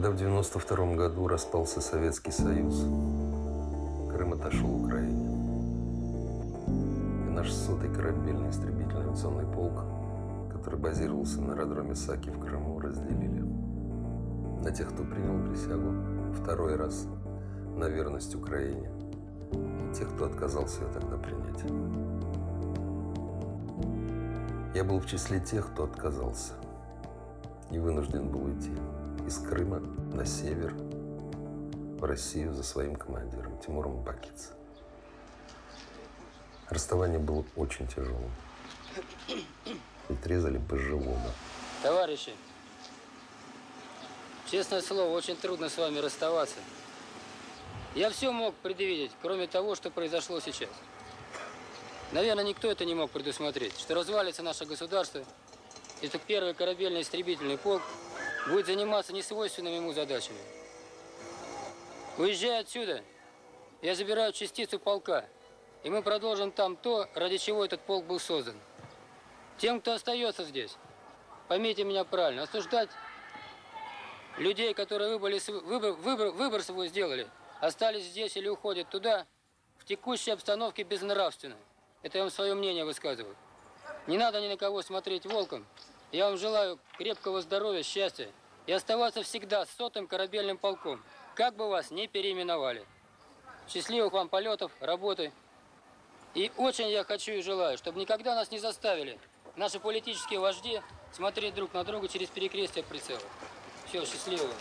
Когда в 92 году распался Советский Союз, Крым отошел Украине. И наш сотый корабельный истребительный авиационный полк, который базировался на аэродроме Саки в Крыму, разделили. На тех, кто принял присягу второй раз на верность Украине, и тех, кто отказался ее тогда принять. Я был в числе тех, кто отказался и вынужден был уйти из Крыма на север, в Россию за своим командиром Тимуром Бакиц. Расставание было очень тяжелым. Ведь резали по-живому. Товарищи, честное слово, очень трудно с вами расставаться. Я все мог предвидеть, кроме того, что произошло сейчас. Наверное, никто это не мог предусмотреть, что развалится наше государство, и что первый корабельный истребительный полк будет заниматься несвойственными ему задачами. Уезжая отсюда, я забираю частицу полка, и мы продолжим там то, ради чего этот полк был создан. Тем, кто остается здесь, поймите меня правильно, осуждать людей, которые выбор, выбор, выбор, выбор свой сделали, остались здесь или уходят туда, в текущей обстановке безнравственно. Это я вам свое мнение высказываю. Не надо ни на кого смотреть волком, я вам желаю крепкого здоровья, счастья и оставаться всегда сотым корабельным полком, как бы вас ни переименовали. Счастливых вам полетов, работы. И очень я хочу и желаю, чтобы никогда нас не заставили наши политические вожди смотреть друг на друга через перекрестие прицела. Все, счастливого.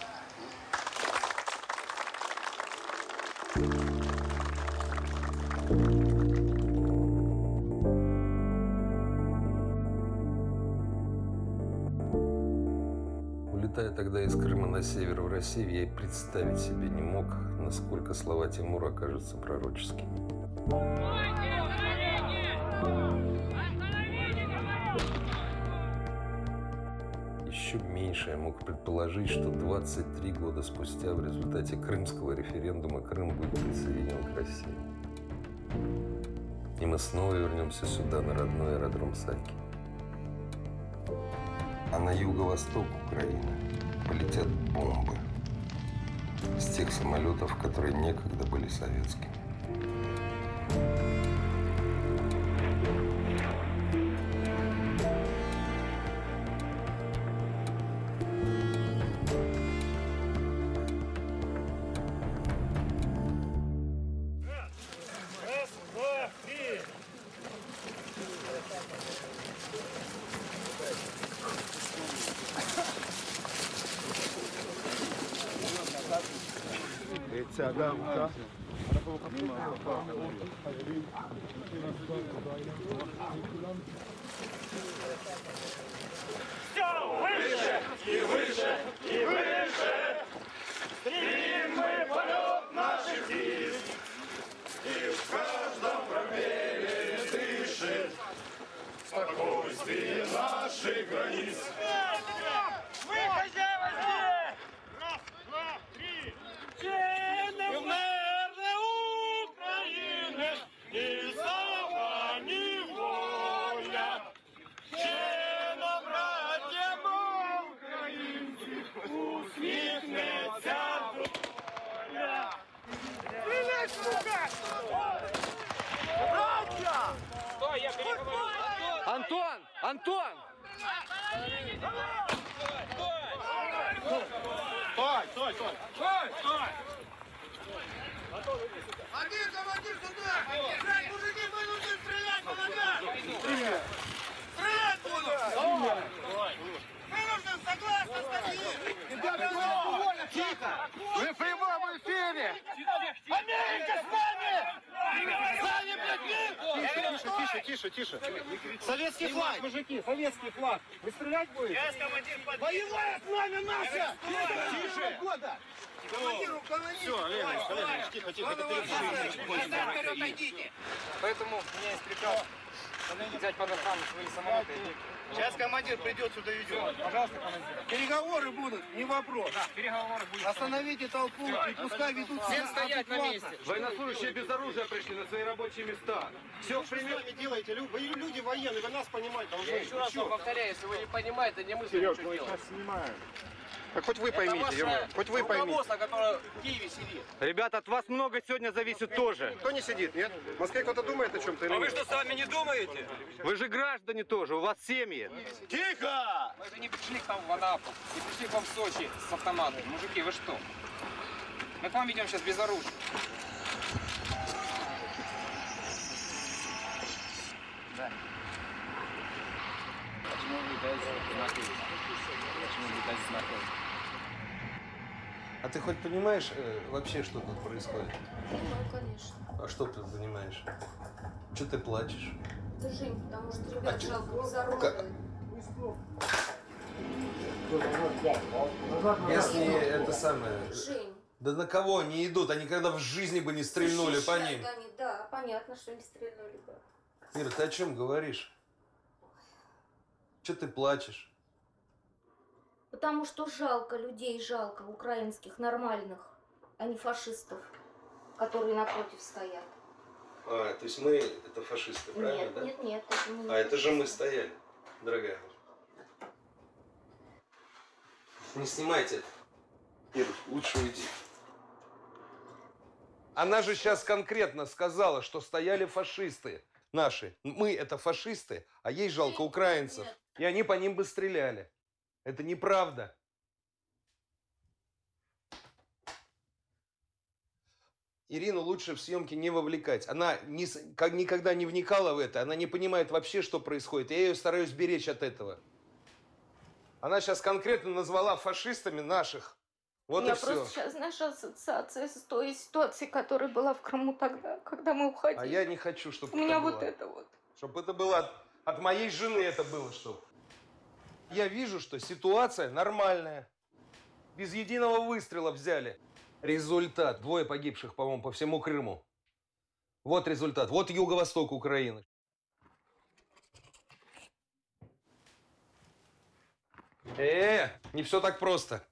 Тогда из Крыма на север в Россию, я и представить себе не мог, насколько слова Тимура окажутся пророческими. Еще меньше я мог предположить, что 23 года спустя в результате крымского референдума Крым будет присоединен к России. И мы снова вернемся сюда, на родной аэродром Саки. А на юго-восток Украины полетят бомбы с тех самолетов, которые некогда были советскими. Тише. Советский флаг, мужики, советский флаг. Вы стрелять будете? Боевая с нами наша! Тише. года! Командир, уклонись! Все, Олег, Олег, тихо, тихо, отойдите! Поэтому у меня есть приказ взять под охрану свои самолеты. Сейчас командир придет сюда идет. Пожалуйста, командир. Переговоры будут, не вопрос. Переговоры будут. Остановите толпу и пускай ведут себя стоять на месте. Военнослужащие без оружия пришли на свои рабочие места. Все Что вы сами делаете? Вы люди военные, вы нас понимаете. Еще раз повторяю, если вы не понимаете, не мысли ничего делать. Так хоть вы поймите, Ермак, хоть вы поймите. которое в Киеве сидит. Ребята, от вас много сегодня зависит тоже. Кто не сидит, нет? В Москве кто-то думает о чем-то или А вы нет? что, сами не думаете? Вы же граждане тоже, у вас семьи. Тихо! Мы же не пришли к вам в Анапу, не пришли к вам в Сочи с автоматами. Мужики, вы что? Мы к вам идем сейчас без оружия. Да. Почему вы без знаки? Без знаков? А ты хоть понимаешь э, вообще, что тут происходит? Понимаю, конечно. А что ты понимаешь? Что ты плачешь? Это Жень, потому что ребят А жалко безоружные. Если это самое... Жень. Да на кого они идут? Они когда в жизни бы не стрельнули по защищают ним. они, да, понятно, что не стрельнули бы. Ира, ты о чем говоришь? Че ты плачешь? Потому что жалко людей, жалко украинских, нормальных, а не фашистов, которые напротив стоят. А, то есть мы это фашисты, правильно, нет, да? нет, нет, это не А это же мы стояли, дорогая. Не снимайте это. Ир, лучше уйди. Она же сейчас конкретно сказала, что стояли фашисты наши. Мы это фашисты, а ей жалко украинцев. И они по ним бы стреляли. Это неправда. Ирину лучше в съемки не вовлекать. Она с- как, никогда не вникала в это. Она не понимает вообще, что происходит. Я ее стараюсь беречь от этого. Она сейчас конкретно назвала фашистами наших. Вот меня и все. просто сейчас, знаешь, ассоциация с той ситуацией, которая была в Крыму тогда, когда мы уходили. А я не хочу, чтобы У меня вот это вот. Чтобы это было от, от моей жены это было, чтобы. Я вижу, что ситуация нормальная. Без единого выстрела взяли. Результат. Двое погибших, по-моему, по всему Крыму. Вот результат. Вот юго-восток Украины. Э, не все так просто.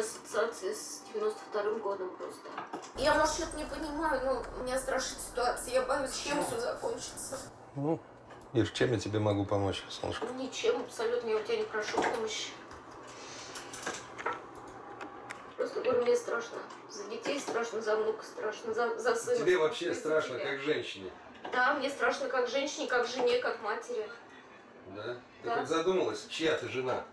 Ассоциация с 92-м годом просто. Я, может, что-то не понимаю, но меня страшит ситуация. Я боюсь, чем все закончится. Ну, Ир, чем я тебе могу помочь, солнышко? Ну, Ничем абсолютно, я у тебя не прошу помощи. Просто говорю, мне страшно. За детей страшно, за внука страшно, за, за сына. Тебе вообще страшно, тебя. как женщине. Да, мне страшно как женщине, как жене, как матери. Да? Ты Да. хоть задумалась, чья ты жена?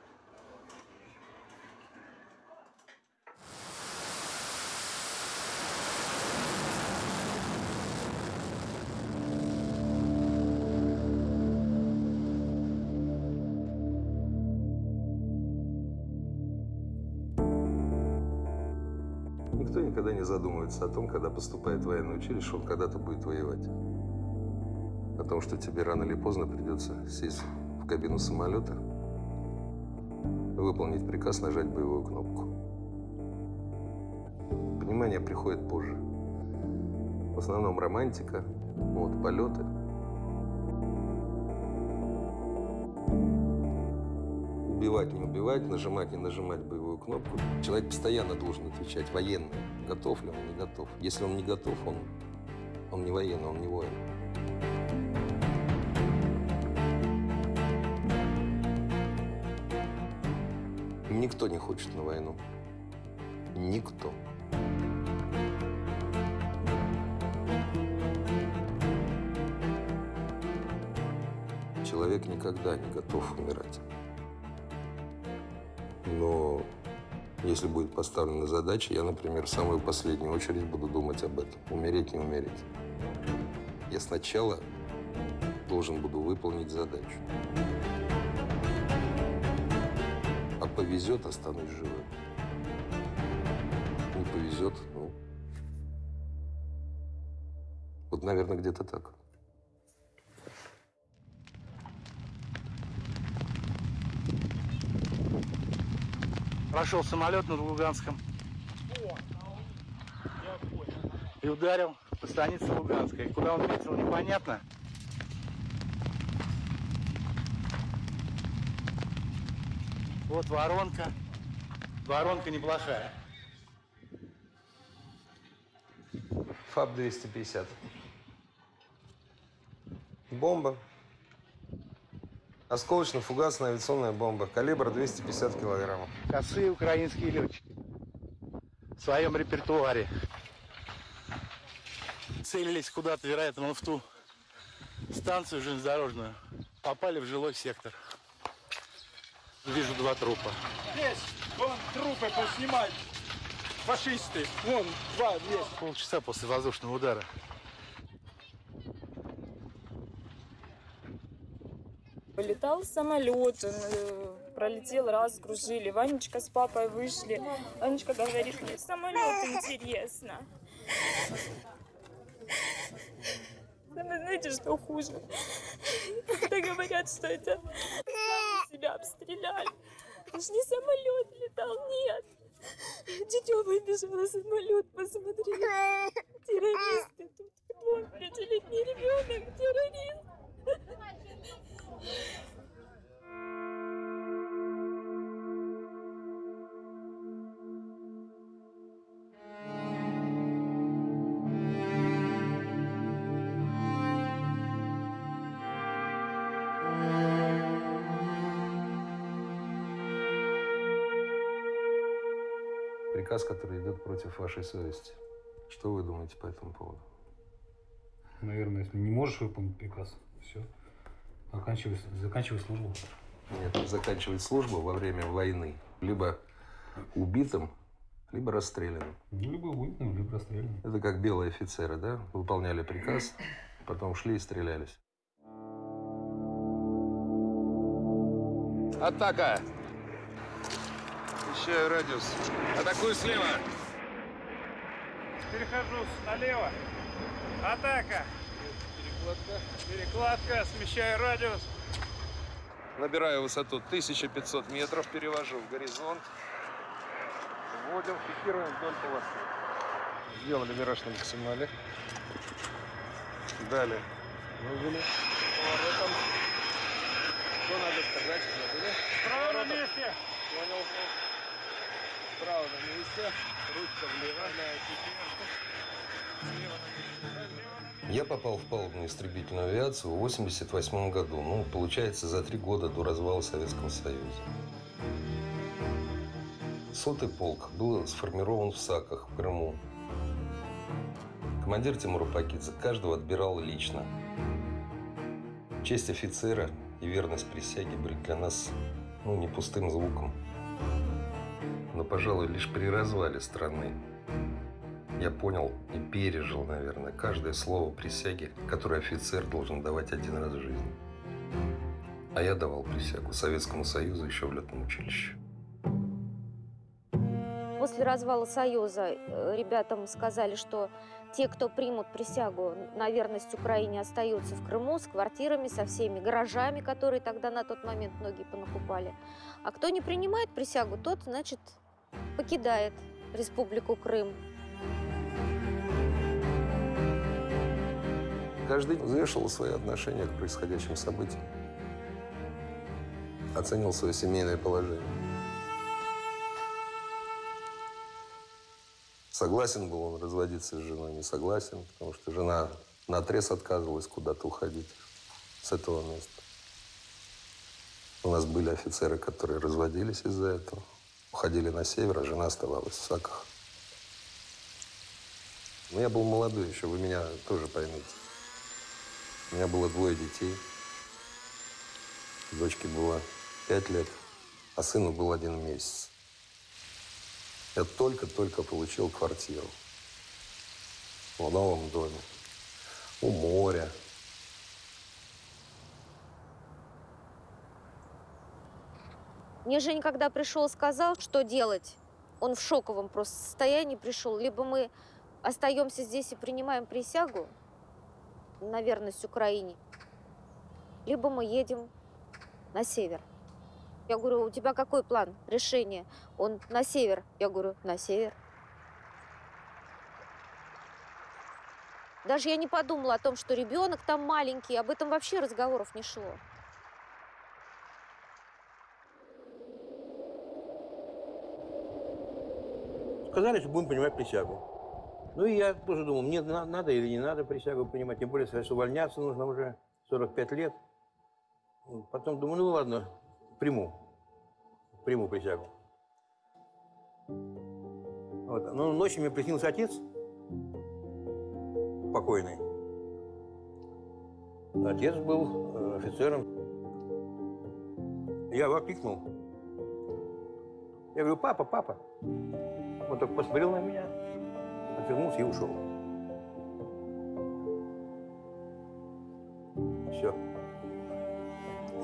Задумывается о том, когда поступает в военное училище, он когда-то будет воевать. О том, что тебе рано или поздно придется сесть в кабину самолета, выполнить приказ, нажать боевую кнопку. Понимание приходит позже. В основном романтика, вот, полеты. Убивать, не убивать, нажимать, не нажимать боевую кнопку. Человек постоянно должен отвечать, военный, готов ли он, не готов. Если он не готов, он, он не военный, он не воин. Никто не хочет на войну. Никто. Человек никогда не готов умирать. Но если будет поставлена задача, я, например, в самую последнюю очередь буду думать об этом. Умереть, не умереть. Я сначала должен буду выполнить задачу. А повезет, останусь живым. Не повезет, ну... Вот, наверное, где-то так. Прошел самолет над Луганском. И ударил Станица Луганская. Куда он метил, непонятно. Вот воронка. Воронка неплохая. ФАБ-250. Бомба. Осколочно-фугасная авиационная бомба. Калибр 250 килограммов. Косые украинские летчики. В своем репертуаре. Целились куда-то, вероятно, в ту станцию железнодорожную. Попали в жилой сектор. Вижу два трупа. Здесь, вон трупы поснимать. Фашисты. Вон, два есть. Полчаса после воздушного удара. Летал самолет, он э, пролетел раз, кружили. Ванечка с папой вышли. Ванечка говорит, мне самолет интересно. Самое, знаете, что хуже? Когда говорят, что это себя обстреляли. Это ж не самолет летал, нет. Дитё выбежала, самолет, посмотри. Террористы тут. Вон, пятилетний ребенок, террорист. Приказ, который идет против вашей совести. Что вы думаете по этому поводу? Наверное, если не можешь выполнить приказ, все. Заканчивай, заканчивай службу. Нет, заканчивать службу во время войны либо убитым, либо расстрелянным. Либо убитым, либо расстрелянным. Это как белые офицеры, да? Выполняли приказ, потом шли и стрелялись. Атака! Ищаю радиус. Атакую слева. Перехожу налево. Атака. Перекладка. Перекладка. Смещаю радиус. Набираю высоту 1500 метров, перевожу в горизонт. Вводим, фиксируем вдоль полосы. Сделали вираж на максимале. Далее. Вывели. Поворотом. Что надо сказать? Забыли? Право на месте. Понял. Справа на месте. Ручка влево. Я попал в палубную истребительную авиацию в 88 году. Ну, получается, за три года до развала Советского Союза. Сотый полк был сформирован в Саках, в Крыму. Командир Тимур Пакидзе каждого отбирал лично. Честь офицера и верность присяге были для нас ну, не пустым звуком. Но, пожалуй, лишь при развале страны я понял и пережил, наверное, каждое слово присяги, которое офицер должен давать один раз в жизни. А я давал присягу Советскому Союзу еще в летном училище. После развала Союза э, ребятам сказали, что те, кто примут присягу на верность Украине, остаются в Крыму с квартирами, со всеми гаражами, которые тогда на тот момент многие понакупали. А кто не принимает присягу, тот, значит, покидает Республику Крым. Каждый взвешивал свои отношения к происходящим событиям. Оценил свое семейное положение. Согласен был он разводиться с женой, не согласен, потому что жена на отрез отказывалась куда-то уходить с этого места. У нас были офицеры, которые разводились из-за этого, уходили на север, а жена оставалась в Саках. Но я был молодой еще, вы меня тоже поймите. У меня было двое детей. Дочке было пять лет, а сыну был один месяц. Я только-только получил квартиру в новом доме, у моря. Мне Женя, когда пришел, сказал, что делать. Он в шоковом просто состоянии пришел. Либо мы остаемся здесь и принимаем присягу на верность Украине, либо мы едем на север. Я говорю, у тебя какой план, решение? Он на север. Я говорю, на север. Даже я не подумала о том, что ребенок там маленький, об этом вообще разговоров не шло. Сказали, что будем принимать присягу. Ну и я тоже думал, мне на- надо или не надо присягу принимать, тем более, что увольняться нужно уже 45 лет. Потом думаю, ну ладно, приму, приму присягу. Вот. Но ночью мне приснился отец, покойный. Отец был э, офицером. Я его окликнул. Я говорю, папа, папа. Он только посмотрел на меня, отвернулся и ушел. Все.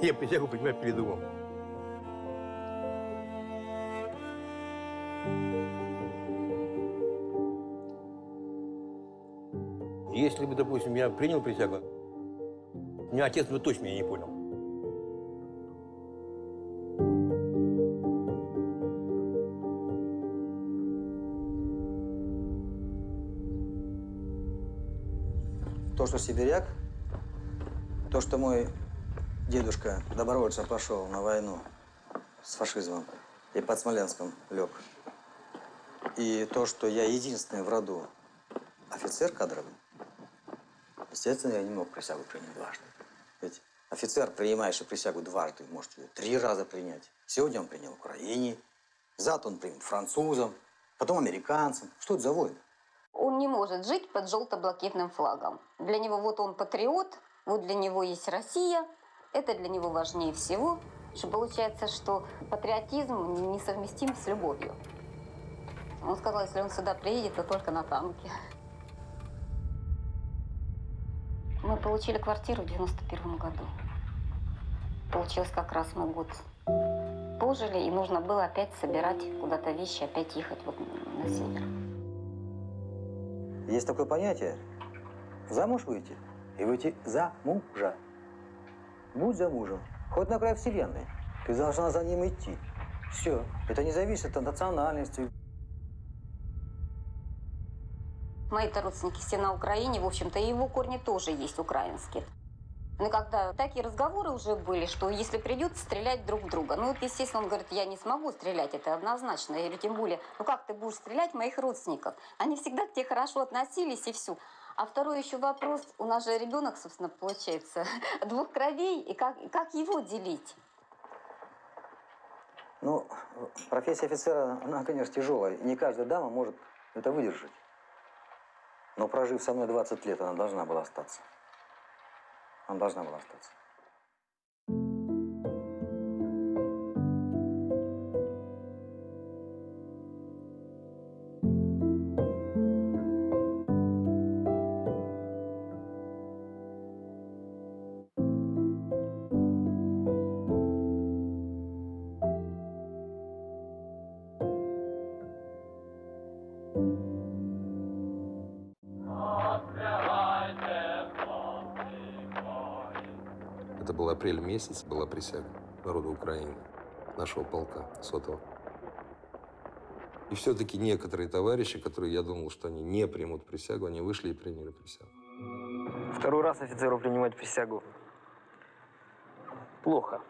Я присягу принимать передумал. Если бы, допустим, я принял присягу, меня отец бы точно меня не понял. Что сибиряк, то, что мой дедушка добровольцем пошел на войну с фашизмом и под Смоленском лег, и то, что я единственный в роду офицер кадровый, естественно, я не мог присягу принять дважды. Ведь офицер, принимающий присягу дважды, может ее три раза принять. Сегодня он принял Украине, завтра он примет французам, потом американцам. Что это за войны? Он не может жить под желто-блакитным флагом. Для него вот он патриот, вот для него есть Россия. Это для него важнее всего. Что получается, что патриотизм несовместим с любовью. Он сказал, если он сюда приедет, то только на танке. Мы получили квартиру в 91 году. Получилось как раз мы год пожили, и нужно было опять собирать куда-то вещи, опять ехать вот на север. Есть такое понятие замуж выйти и выйти за мужа. Будь за мужем, хоть на край вселенной, ты должна за ним идти. Все. Это не зависит от национальности. Мои-то родственники все на Украине, в общем-то, и его корни тоже есть украинские. Но когда такие разговоры уже были, что если придется стрелять друг в друга. Ну вот, естественно, он говорит, я не смогу стрелять, это однозначно. Я говорю, тем более, ну как ты будешь стрелять моих родственников? Они всегда к тебе хорошо относились и все. А второй еще вопрос, у нас же ребенок, собственно, получается, двух кровей, и как, как его делить? Ну, профессия офицера, она, конечно, тяжелая. Не каждая дама может это выдержать. Но прожив со мной 20 лет, она должна была остаться. Она должна была остаться. Месяц, была присяга народа Украины, нашего полка сотого. И все-таки некоторые товарищи, которые я думал, что они не примут присягу, они вышли и приняли присягу. Второй раз офицеру принимать присягу. Плохо.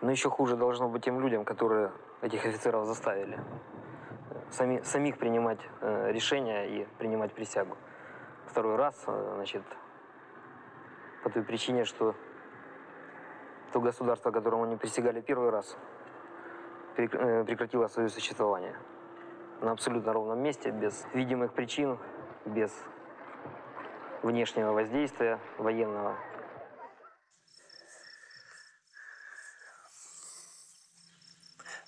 Но еще хуже должно быть тем людям, которые этих офицеров заставили. Сами, самих принимать э, решения и принимать присягу. Второй раз, э, значит, по той причине, что то государство, которому они присягали первый раз, э, прекратило свое существование. На абсолютно ровном месте, без видимых причин, без внешнего воздействия военного.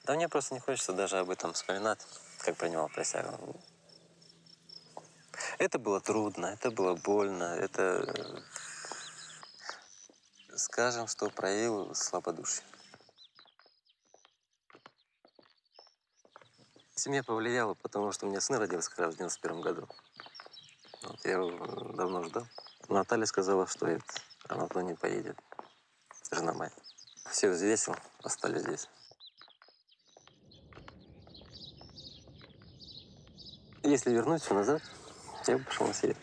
Да мне просто не хочется даже об этом вспоминать, как принимал присягу. Это было трудно, это было больно, это, скажем, что проявил слабодушие. Семья повлияла, потому что у меня сын родился как раз в 91 году. Вот, я его давно ждал. Наталья сказала, что это, она туда не поедет. Жена моя. Все взвесил, остались здесь. Если вернуть все назад, я пошел на север.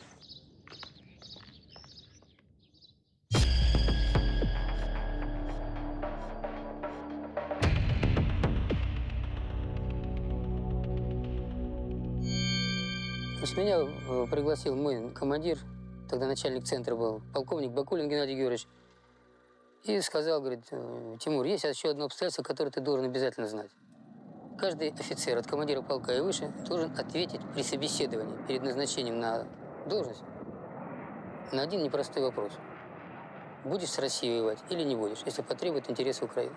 Значит, меня э, пригласил мой командир, тогда начальник центра был, полковник Бакулин Геннадий Георгиевич, и сказал, говорит, «Э, Тимур, есть еще одно обстоятельство, которое ты должен обязательно знать. Каждый офицер от командира полка и выше должен ответить при собеседовании перед назначением на должность на один непростой вопрос. Будешь с Россией воевать или не будешь, если потребует интересы Украины?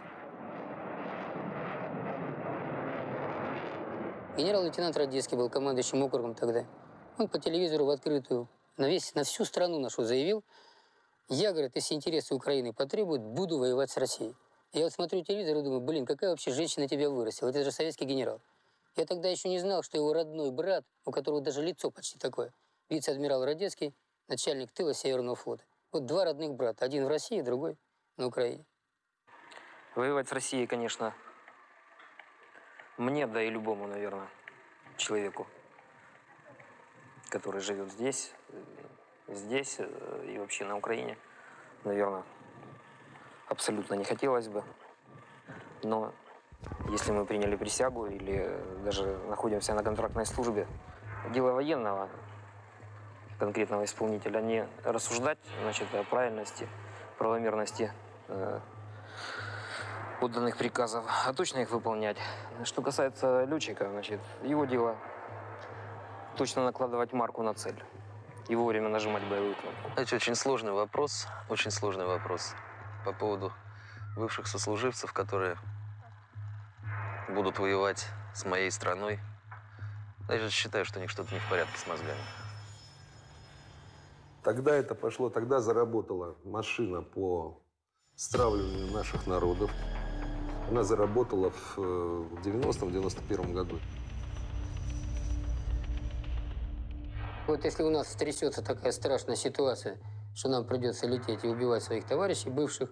Генерал-лейтенант Радецкий был командующим округом тогда. Он по телевизору в открытую на, весь, на всю страну нашу заявил, я, говорит, если интересы Украины потребуют, буду воевать с Россией. Я вот смотрю телевизор и думаю, блин, какая вообще женщина тебя вырастила? Это же советский генерал. Я тогда еще не знал, что его родной брат, у которого даже лицо почти такое, вице-адмирал Радецкий, начальник тыла Северного флота. Вот два родных брата, один в России, другой на Украине. Воевать с Россией, конечно, мне, да и любому, наверное, человеку, который живет здесь, э, здесь э, и вообще на Украине, наверное, абсолютно не хотелось бы. Но если мы приняли присягу или даже находимся на контрактной службе, дело военного, конкретного исполнителя, не рассуждать значит, о правильности, правомерности э, приказов, а точно их выполнять. Что касается летчика, значит, его дело точно накладывать марку на цель и вовремя нажимать боевую кнопку. Это очень сложный вопрос, очень сложный вопрос по поводу бывших сослуживцев, которые будут воевать с моей страной. Я же считаю, что у них что-то не в порядке с мозгами. Тогда это пошло, тогда заработала машина по стравливанию наших народов. Она заработала в 90-91 году. Вот если у нас стрясется такая страшная ситуация, что нам придется лететь и убивать своих товарищей бывших,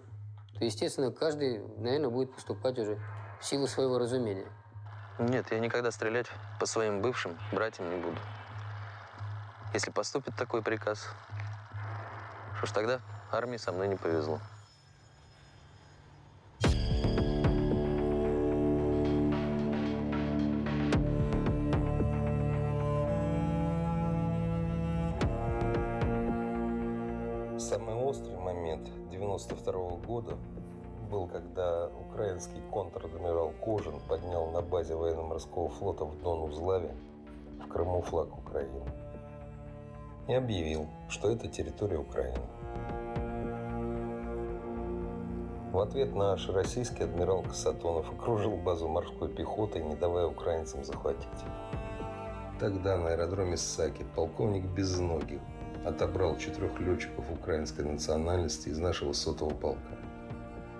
то, естественно, каждый, наверное, будет поступать уже в силу своего разумения. Нет, я никогда стрелять по своим бывшим братьям не буду. Если поступит такой приказ, что ж тогда армии со мной не повезло. 92 года был, когда украинский контр-адмирал Кожин поднял на базе военно-морского флота в Дон-Узлаве в Крыму флаг Украины и объявил, что это территория Украины. В ответ наш российский адмирал Касатонов окружил базу морской пехоты, не давая украинцам захватить. Тогда на аэродроме Саки полковник Безногих отобрал четырех летчиков украинской национальности из нашего сотового полка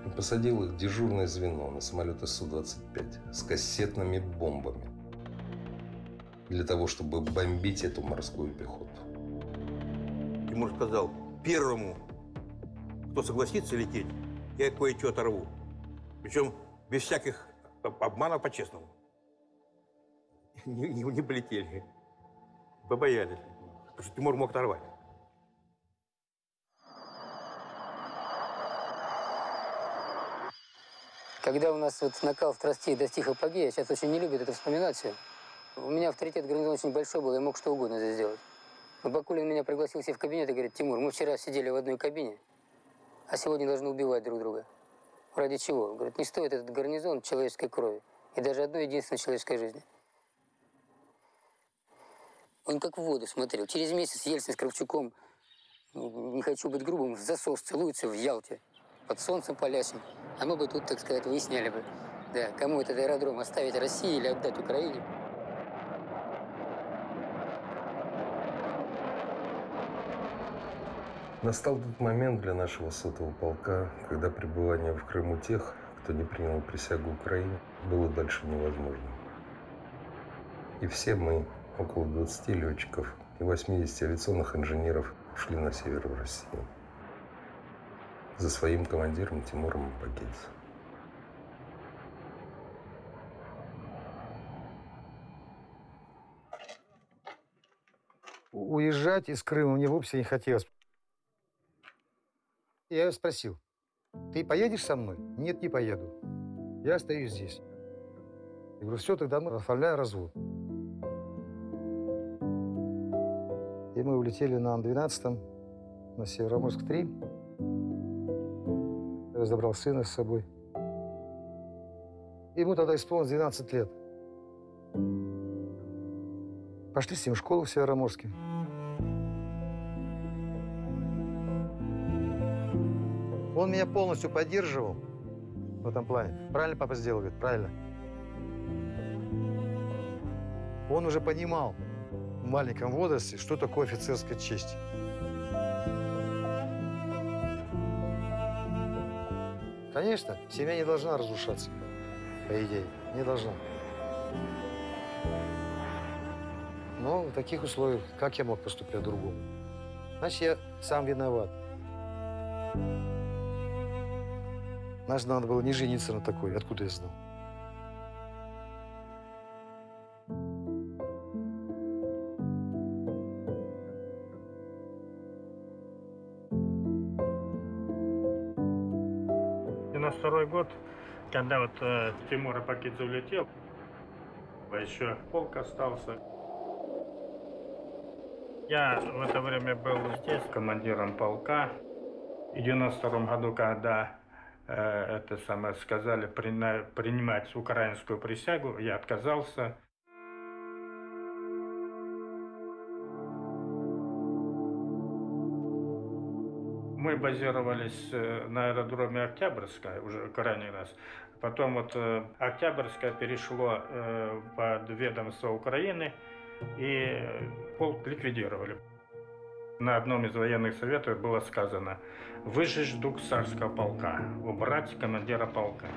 и посадил их в дежурное звено на самолеты Су-25 с кассетными бомбами для того, чтобы бомбить эту морскую пехоту. Тимур сказал, первому, кто согласится лететь, я кое-что оторву. Причем без всяких обманов по-честному. Не, не, не полетели. Побоялись. Потому что Тимур мог оторвать. Когда у нас вот накал страстей достиг апогея, сейчас очень не любят это вспоминать. У меня авторитет гарнизона очень большой был, я мог что угодно здесь сделать. Но Бакулин меня пригласил себе в кабинет и говорит, Тимур, мы вчера сидели в одной кабине, а сегодня должны убивать друг друга. Ради чего? Говорит, не стоит этот гарнизон человеческой крови и даже одной единственной человеческой жизни. Он как в воду смотрел. Через месяц Ельцин с Кравчуком, не хочу быть грубым, в засос целуются в Ялте, под солнцем палящим. А мы бы тут, так сказать, выясняли бы, да, кому этот аэродром оставить России или отдать Украине. Настал тот момент для нашего сотого полка, когда пребывание в Крыму тех, кто не принял присягу Украине, было дальше невозможно. И все мы, около 20 летчиков и 80 авиационных инженеров, ушли на север в Россию. За своим командиром Тимуром. У- Уезжать из Крыма мне вовсе не хотелось. Я ее спросил, ты поедешь со мной? Нет, не поеду. Я остаюсь здесь. Я говорю, все, тогда мы оформляем развод. И мы улетели на Ан-12, на Североморск-3. Я забрал сына с собой. Ему тогда исполнилось 12 лет. Пошли с ним в школу в Североморске. Он меня полностью поддерживал в этом плане. Правильно папа сделал, говорит, правильно. Он уже понимал в маленьком возрасте, что такое офицерская честь. Конечно, семья не должна разрушаться, по идее, не должна. Но в таких условиях, как я мог поступить по-другому? Значит, я сам виноват. Значит, надо было не жениться на такой. Откуда я знал? Вот э, Тимур Апакидзе улетел, а еще полк остался. Я в это время был здесь командиром полка. В 92 году, когда э, это самое сказали прина- принимать украинскую присягу, я отказался. Мы базировались э, на аэродроме Октябрьская уже крайний раз. Потом вот э, Октябрьская перешло э, под ведомство Украины, и полк ликвидировали. На одном из военных советов было сказано «Выжечь дух царского полка, убрать командира полка».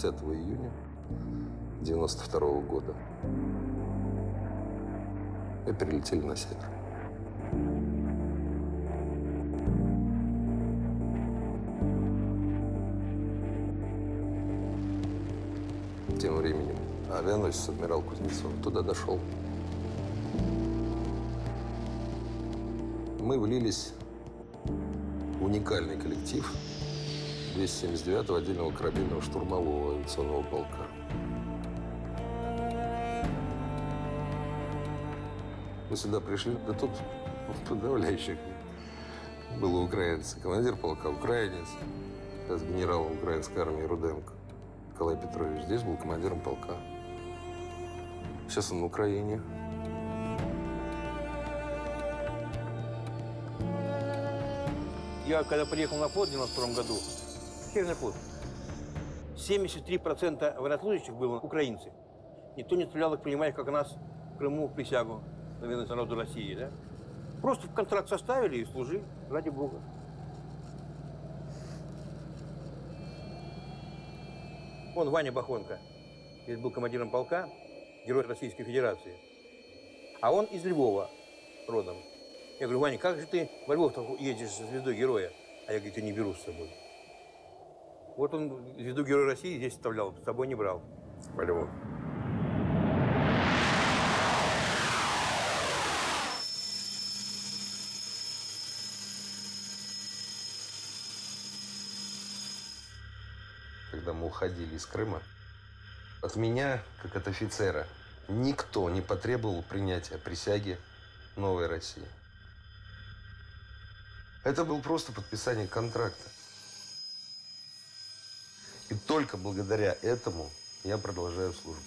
Десятого июня 92 года мы перелетели на север. Тем временем авианосец адмирал Кузнецов туда дошел. Мы влились в уникальный коллектив 279-го отдельного корабельного штурмового авиационного полка. Мы сюда пришли, да тут подавляющих было украинцы. Командир полка украинец, с генералом украинской армии Руденко Николай Петрович. Здесь был командиром полка. Сейчас он на Украине. Я когда приехал на флот в 92 году, Северный флот, 73% военнослужащих было украинцы. Никто не стрелял, их принимая, как нас в Крыму присягу на верность народу России, да? Просто в контракт составили и служи, ради Бога. Он Ваня Бахонко, здесь был командиром полка, герой Российской Федерации. А он из Львова родом. Я говорю, Ваня, как же ты во Львов едешь со звездой героя? А я, говорю, я не беру с собой. Вот он звезду Героя России здесь вставлял, с собой не брал. Львов. Когда мы уходили из Крыма, от меня, как от офицера, никто не потребовал принятия присяги новой России. Это был просто подписание контракта. И только благодаря этому я продолжаю службу.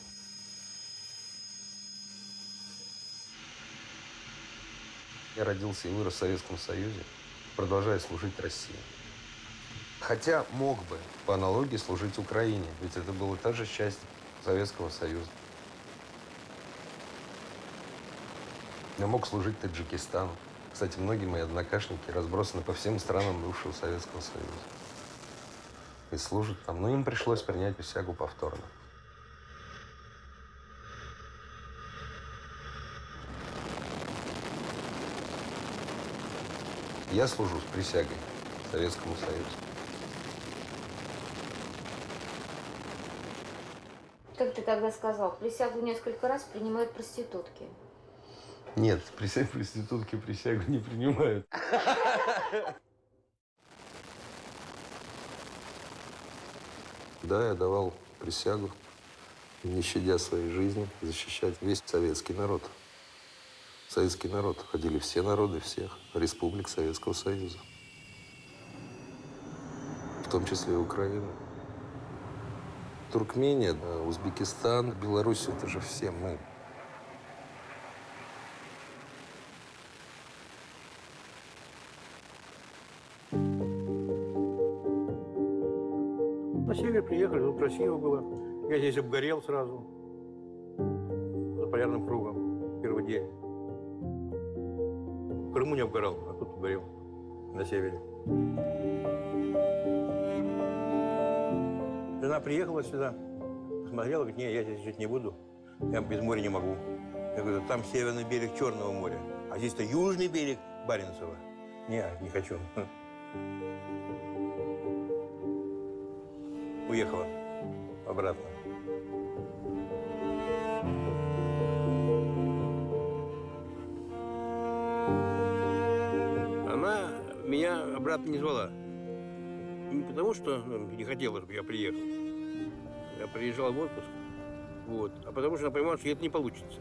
Я родился и вырос в Советском Союзе, продолжаю служить России. Хотя мог бы, по аналогии, служить Украине, ведь это была та же часть Советского Союза. Я мог служить Таджикистану. Кстати, многие мои однокашники разбросаны по всем странам бывшего Советского Союза. И служат там. Но им пришлось принять присягу повторно. Я служу с присягой Советскому Союзу. Как ты тогда сказал, присягу несколько раз принимают проститутки. Нет, присяг проститутки присягу не принимают. Да, я давал присягу, не щадя своей жизни, защищать весь советский народ. Советский народ. Ходили все народы всех республик Советского Союза. В том числе и Украина. Туркмения, Узбекистан, Беларусь – это же все мы. Приехали, тут красиво было. Я здесь обгорел сразу. За полярным кругом. Первый день. В Крыму не обгорал, а тут обгорел. На севере. Жена приехала сюда, посмотрела, говорит, не, я здесь жить не буду. Я без моря не могу. Я говорю, там северный берег Черного моря, а здесь-то южный берег Баренцева. Не, не хочу. Уехала обратно. Она меня обратно не звала. Не потому, что ну, не хотела, чтобы я приехал. Я приезжал в отпуск. Вот. А потому что она понимала, что это не получится.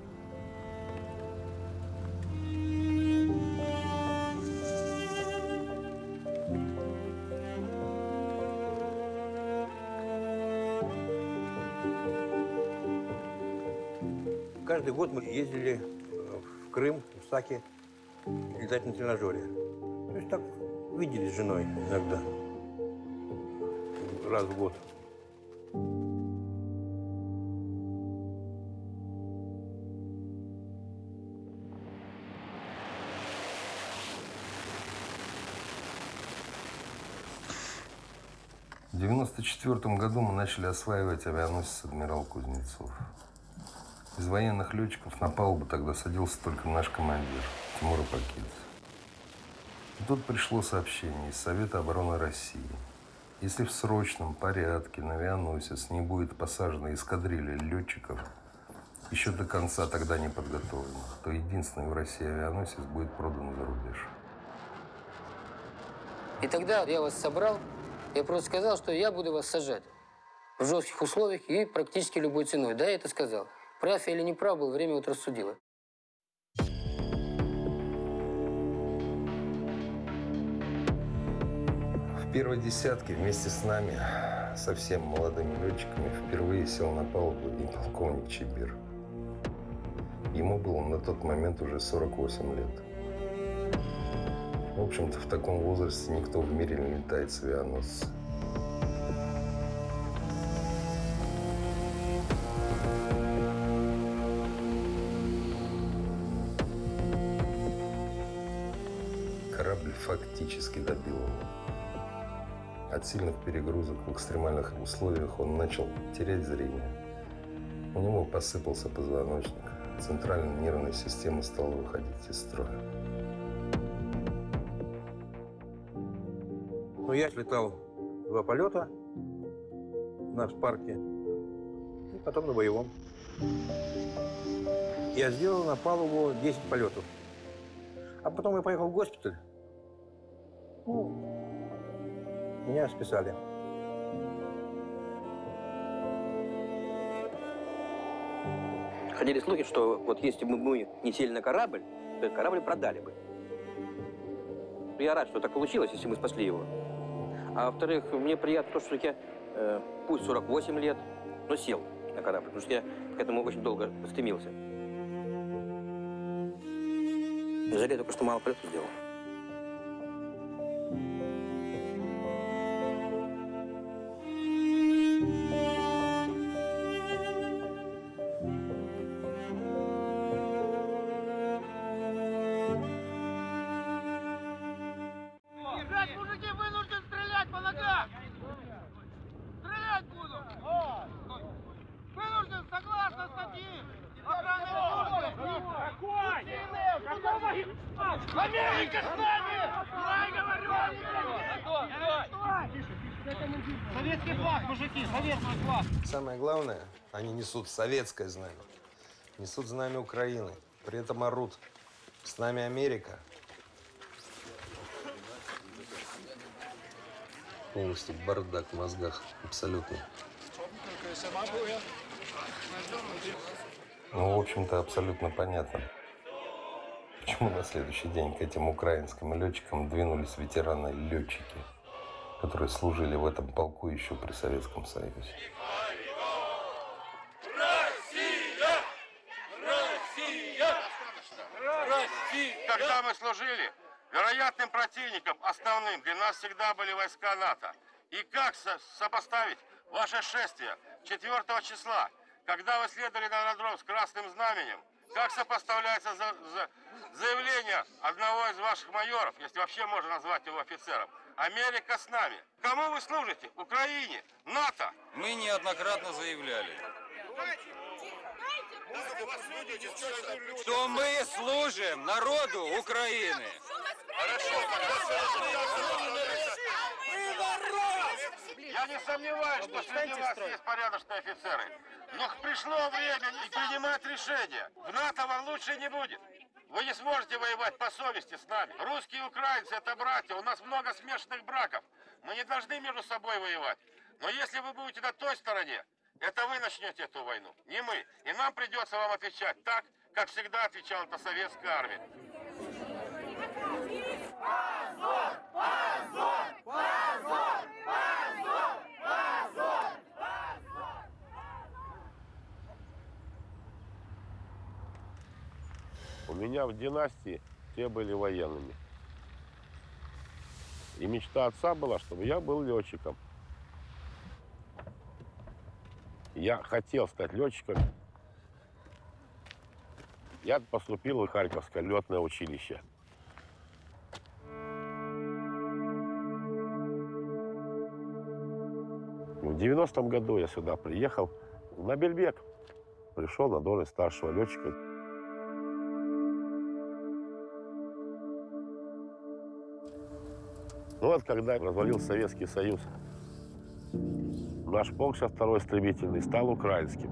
Год мы ездили э, в Крым, в Саки, летать на тренажере. То есть так виделись с женой иногда. Раз в год. В 1994 году мы начали осваивать авианосец «Адмирал Кузнецов». Из военных летчиков на палубу тогда садился только наш командир Тимур Апакидзе. И тут пришло сообщение из Совета обороны России. Если в срочном порядке на авианосец не будет посажена эскадрилья летчиков, еще до конца тогда не подготовленных, то единственный в России авианосец будет продан за рубеж. И тогда я вас собрал, я просто сказал, что я буду вас сажать в жестких условиях и практически любой ценой. Да, я это сказал. Прав я или не прав был, время вот рассудило. В первой десятке вместе с нами, совсем молодыми летчиками, впервые сел на палубу и полковник Чебир. Ему было на тот момент уже 48 лет. В общем-то, в таком возрасте никто в мире не летает с авианосца. Корабль фактически добил его. От сильных перегрузок в экстремальных условиях он начал терять зрение. У него посыпался позвоночник. Центральная нервная система стала выходить из строя. Ну, я летал два полета у нас в парке. И потом на боевом. Я сделал на палубу 10 полетов. А потом я поехал в госпиталь. Ну, меня списали. Ходили слухи, что вот если бы мы не сели на корабль, то этот корабль продали бы. Я рад, что так получилось, если мы спасли его. А во-вторых, мне приятно то, что я, э, пусть 48 лет, но сел на корабль, потому что я к этому очень долго стремился. Жалею только, что мало полетов сделал. Yeah. Несут советское знамя. Несут знамя Украины. При этом орут. С нами Америка. Полностью бардак в мозгах. Абсолютно. Ну, в общем-то, абсолютно понятно. Почему на следующий день к этим украинским летчикам двинулись ветераны-летчики, которые служили в этом полку еще при Советском Союзе. Когда мы служили, вероятным противником основным для нас всегда были войска НАТО. И как со- сопоставить ваше шествие 4 числа, когда вы следовали на аэродром с красным знаменем, как сопоставляется за- за- заявление одного из ваших майоров, если вообще можно назвать его офицером, Америка с нами. Кому вы служите? Украине? НАТО? Мы неоднократно заявляли, что мы служим народу Украины. Я не сомневаюсь, что среди вас есть порядочные офицеры. Но пришло время и принимать решение. В НАТО вам лучше не будет. Вы не сможете воевать по совести с нами. Русские и украинцы – это братья. У нас много смешанных браков. Мы не должны между собой воевать. Но если вы будете на той стороне, это вы начнете эту войну, не мы. И нам придется вам отвечать так, как всегда отвечала эта советская армия. У меня в династии все были военными. И мечта отца была, чтобы я был летчиком. Я хотел стать летчиком. Я поступил в Харьковское летное училище. В 90-м году я сюда приехал на Бельбек. Пришел на должность старшего летчика. Ну вот, когда развалился Советский Союз, наш полк сейчас второй истребительный стал украинским.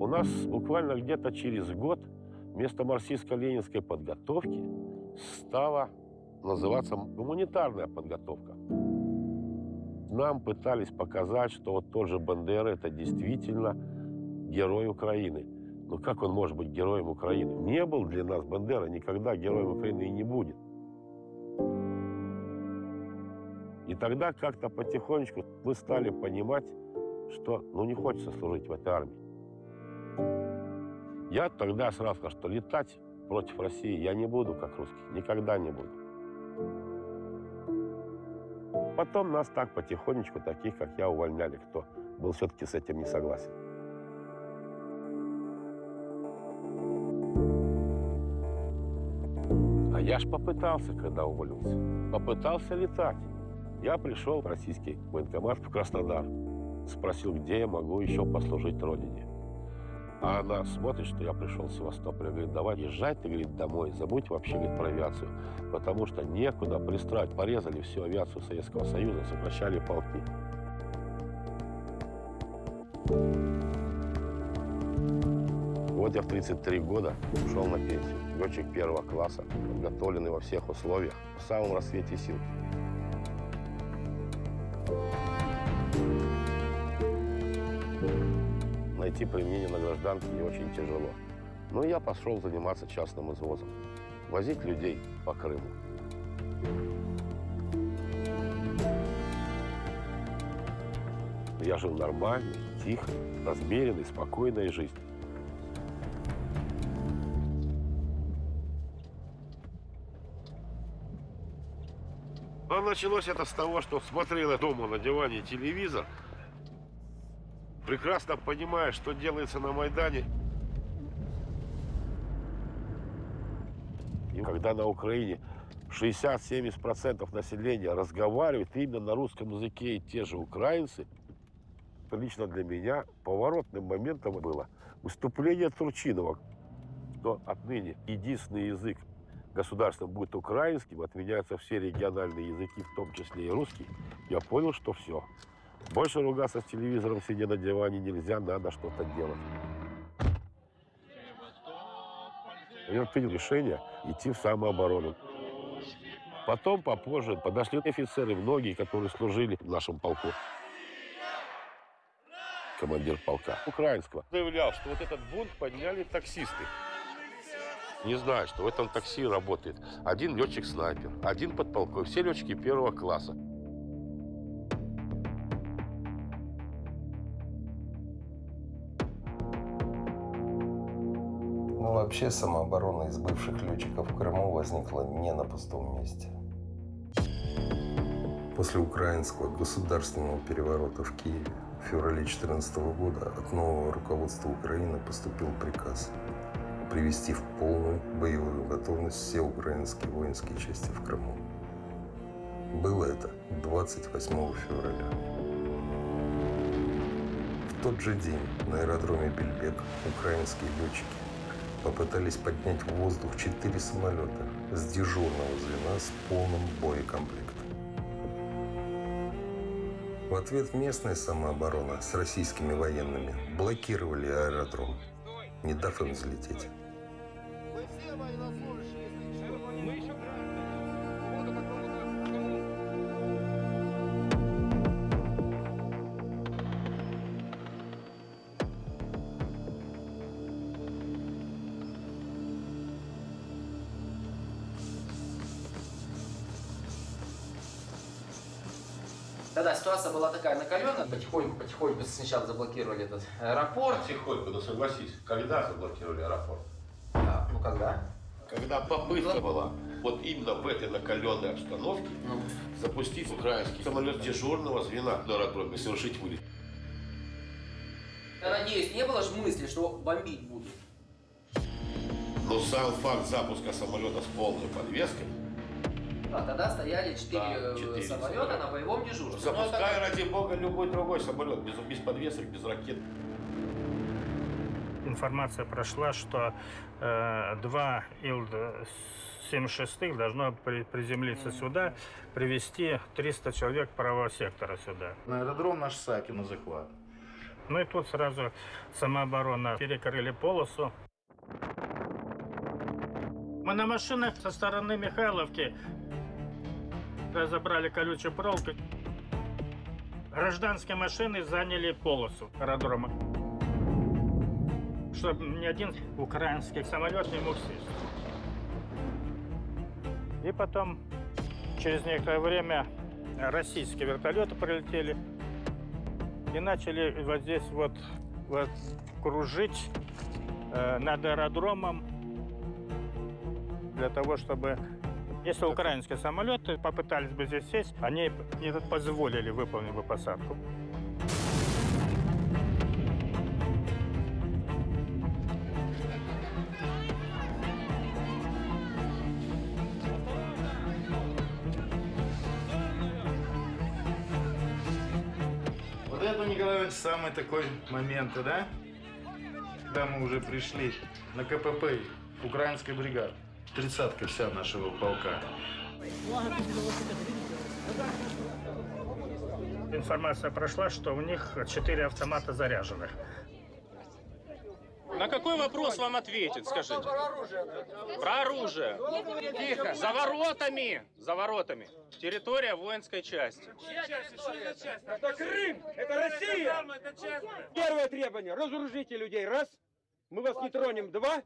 У нас буквально где-то через год вместо марксистско-ленинской подготовки стала называться гуманитарная подготовка. Нам пытались показать, что вот тот же Бандера – это действительно герой Украины. Но как он может быть героем Украины? Не был для нас Бандера никогда героем Украины и не будет. И тогда как-то потихонечку мы стали понимать, что ну не хочется служить в этой армии. Я тогда сразу сказал, что летать против России я не буду, как русский, никогда не буду. Потом нас так потихонечку, таких, как я, увольняли, кто был все-таки с этим не согласен. Я ж попытался, когда уволился. Попытался летать. Я пришел в российский военкомат в Краснодар. Спросил, где я могу еще послужить Родине. А она смотрит, что я пришел с Севастополя. Говорит, давай езжай, ты, говорит, домой. Забудь вообще, говорит, про авиацию. Потому что некуда пристрать. Порезали всю авиацию Советского Союза, сокращали полки. Я в 33 года ушел на пенсию. Летчик первого класса, подготовленный во всех условиях, в самом рассвете сил. Найти применение на гражданке не очень тяжело. Но я пошел заниматься частным извозом. Возить людей по Крыму. Я жил нормальной, тихой, размеренной, спокойной жизнью. Началось это с того, что смотрел я дома на диване телевизор, прекрасно понимая, что делается на Майдане. И когда на Украине 60-70% населения разговаривает именно на русском языке и те же украинцы, то лично для меня поворотным моментом было выступление Турчинова, что отныне единственный язык государством будет украинским, отменяются все региональные языки, в том числе и русский, я понял, что все. Больше ругаться с телевизором, сидя на диване, нельзя, надо что-то делать. Я принял решение идти в самооборону. Потом, попозже, подошли офицеры, многие, которые служили в нашем полку. Командир полка украинского заявлял, что вот этот бунт подняли таксисты. Не знаю, что в этом такси работает один летчик-снайпер, один подполковник, все летчики первого класса. Но вообще самооборона из бывших летчиков в Крыму возникла не на пустом месте. После украинского государственного переворота в Киеве в феврале 2014 года от нового руководства Украины поступил приказ привести в полную боевую готовность все украинские воинские части в Крыму. Было это 28 февраля. В тот же день на аэродроме Бельбек украинские летчики попытались поднять в воздух четыре самолета с дежурного звена с полным боекомплектом. В ответ местная самооборона с российскими военными блокировали аэродром, не дав им взлететь. Тогда ситуация была такая накаленная. Потихоньку, потихоньку сначала заблокировали этот аэропорт. Потихоньку, ну согласись, когда заблокировали аэропорт? А, когда? Когда попытка была вот именно в этой накаленной обстановке Ну. запустить украинский самолет дежурного звена на аэродроме, совершить вылет. Я надеюсь, не было же мысли, что бомбить будут. Но сам факт запуска самолета с полной подвеской, А тогда стояли четыре Да, э, четыре самолета самолета. на боевом дежурстве. Ну, запускай это- ради бога любой другой самолет, без, без подвесок, без ракет. Информация прошла, что э, два Ил-76 должно при- приземлиться сюда, привести 300 человек правого сектора сюда. На аэродром наш Саки на захват. Ну и тут сразу самооборона перекрыли полосу. Мы на машинах со стороны Михайловки разобрали колючую проволоку. Гражданские машины заняли полосу аэродрома. Чтобы ни один украинский самолет не мог сесть. И потом, через некоторое время, российские вертолеты прилетели и начали вот здесь вот, вот кружить э, над аэродромом для того, чтобы если украинские самолеты попытались бы здесь сесть, они не позволили выполнить бы посадку. Иванович, самый такой момент, да? когда мы уже пришли на КПП украинской бригады. Тридцатка вся нашего полка. Информация прошла, что у них четыре автомата заряженных. На какой вопрос вам ответить, скажите? Про оружие. Тихо. За воротами. За воротами. Территория воинской части. Это Крым! Это Россия! Первое требование. Разоружите людей. Раз. Мы вас не тронем. Два.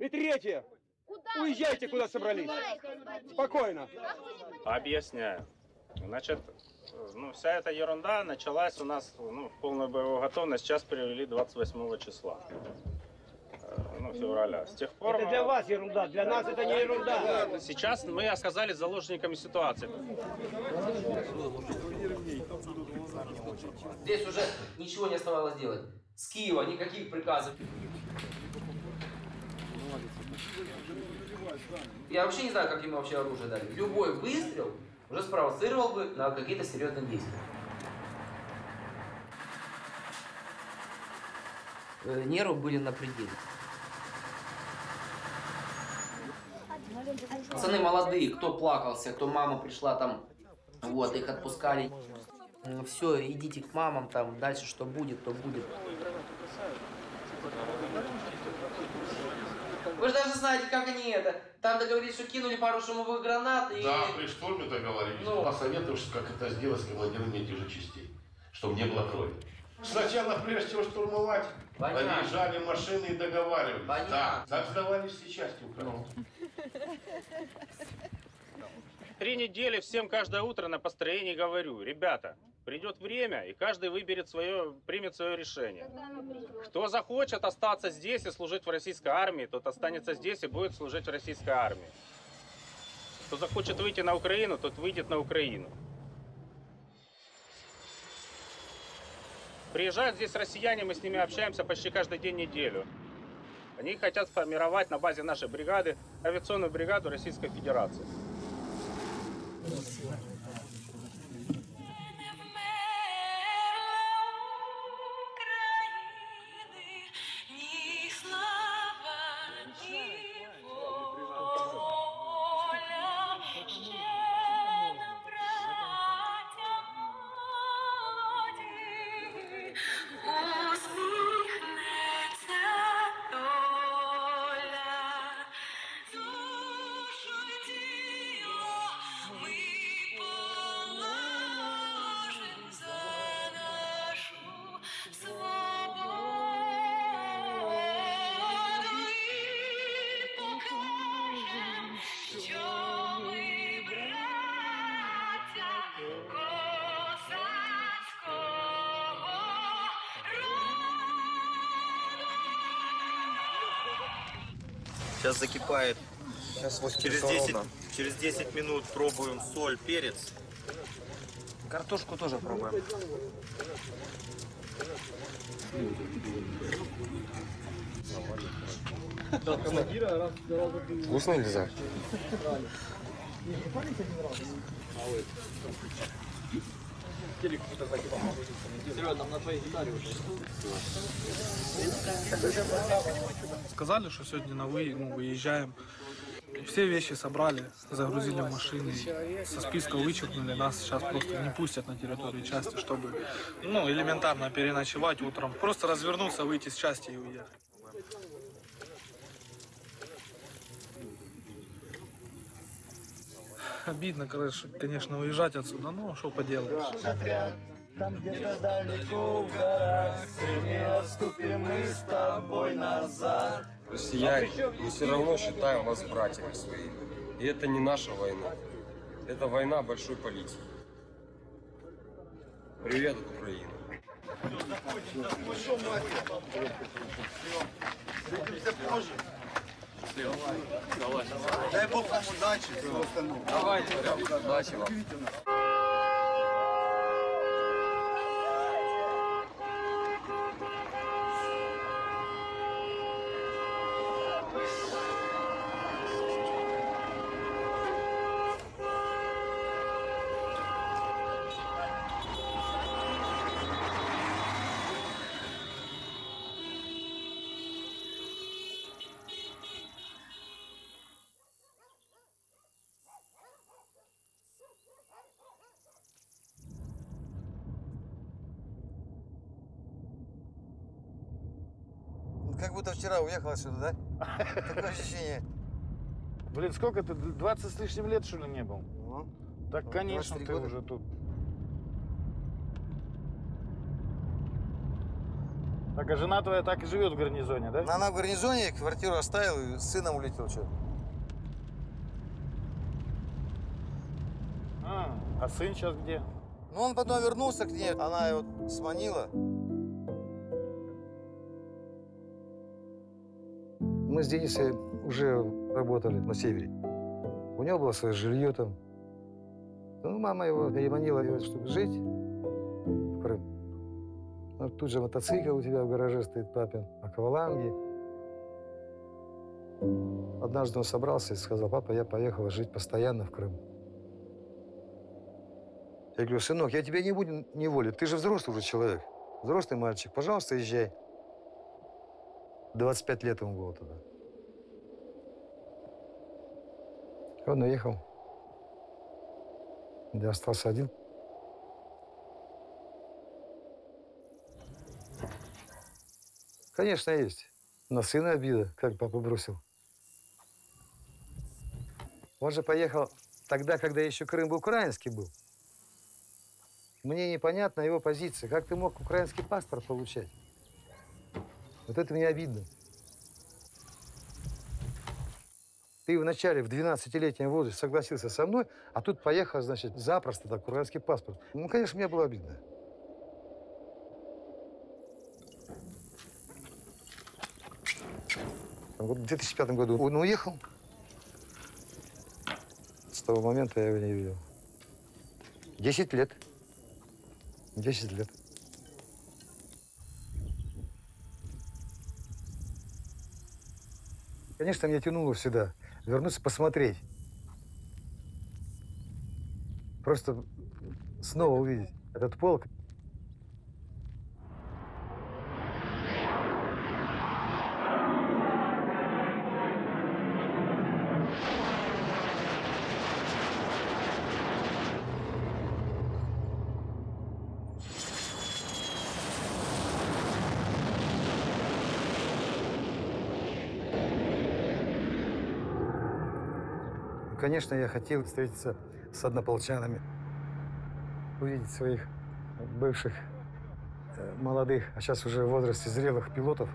И третье. Уезжайте, куда собрались. Спокойно. Объясняю. Значит, ну, вся эта ерунда началась у нас ну, в полную боевую готовность. Сейчас привели 28 числа. Э, Ну, февраля. С тех пор... Это для вас ерунда. Для нас это не ерунда. Сейчас мы оказались заложниками ситуации. Здесь уже ничего не оставалось делать. С Киева никаких приказов. Я вообще не знаю, как ему вообще оружие дали. Любой выстрел уже спровоцировал бы на какие-то серьезные действия. Э, Нервы были на пределе. Пацаны молодые, кто плакался, кто мама пришла там, вот, их отпускали. Все, идите к мамам, там, дальше что будет, то будет. Вы же даже знаете, как они это. Там договорились, что кинули пару шумовых гранат и... Да, при штурме договорились. Ну. Посоветовавшись, как это сделать с командирами этих же частей, чтобы не было крови. Сначала, прежде чем штурмовать, Понятно. наезжали машины и договаривались. Понятно. Да, так сдавались все части Украины. Три недели всем каждое утро на построении говорю, ребята, придет время, и каждый выберет свое, примет свое решение. Кто захочет остаться здесь и служить в российской армии, тот останется здесь и будет служить в российской армии. Кто захочет выйти на Украину, тот выйдет на Украину. Приезжают здесь россияне, мы с ними общаемся почти каждый день неделю. Они хотят сформировать на базе нашей бригады авиационную бригаду Российской Федерации. Сейчас закипает. через 10, через 10 минут пробуем соль, перец. Картошку тоже пробуем. Вкусно нельзя? Сказали, что сегодня на вы, ну, выезжаем. Все вещи собрали, загрузили в машины, со списка вычеркнули, нас сейчас просто не пустят на территорию части, чтобы ну, элементарно переночевать утром. Просто развернуться, выйти с части и уехать. Обидно, конечно, конечно, уезжать отсюда, но что поделаешь. Там где-то далеко в горах Не отступим мы с тобой назад Россияне, мы все равно считаем вас братьями своими. И это не наша война. Это война большой политики. Привет от Украины. Дай Бог вам удачи. Давайте, удачи вам. Будто вчера уехал отсюда, да? Такое ощущение. Блин, сколько ты? 20 с лишним лет, что ли, не был? Ну, Так, конечно, 23 ты года. уже тут. Так, а жена твоя так и живет в гарнизоне, да? Ну, Она в гарнизоне квартиру оставила и с сыном улетел. Что? А, а сын сейчас где? Ну, он потом вернулся к ней, она его сманила. Мы с Денисой уже работали на севере. У него было свое жилье там. Ну, мама его переманила, чтобы жить в Крым. Ну, тут же мотоцикл у тебя в гараже стоит папин, акваланги. Однажды он собрался и сказал, папа, я поехал жить постоянно в Крым. Я говорю, сынок, я тебя не буду неволить, ты же взрослый уже человек, взрослый мальчик, пожалуйста, езжай. 25 лет ему было тогда. Он уехал. Я остался один. Конечно, есть. На сына обида, как папа бросил. Он же поехал тогда, когда еще Крым был украинский был. Мне непонятна его позиция. Как ты мог украинский паспорт получать? Вот это мне обидно. Ты вначале в 12-летнем возрасте согласился со мной, а тут поехал, значит, запросто так, украинский паспорт. Ну, конечно, мне было обидно. Вот в 2005 году он уехал. С того момента я его не видел. Десять лет. Десять лет. Конечно, меня тянуло сюда. Вернуться посмотреть. Просто снова увидеть этот полк. Конечно, я хотел встретиться с однополчанами, увидеть своих бывших э, молодых, а сейчас уже в возрасте зрелых пилотов.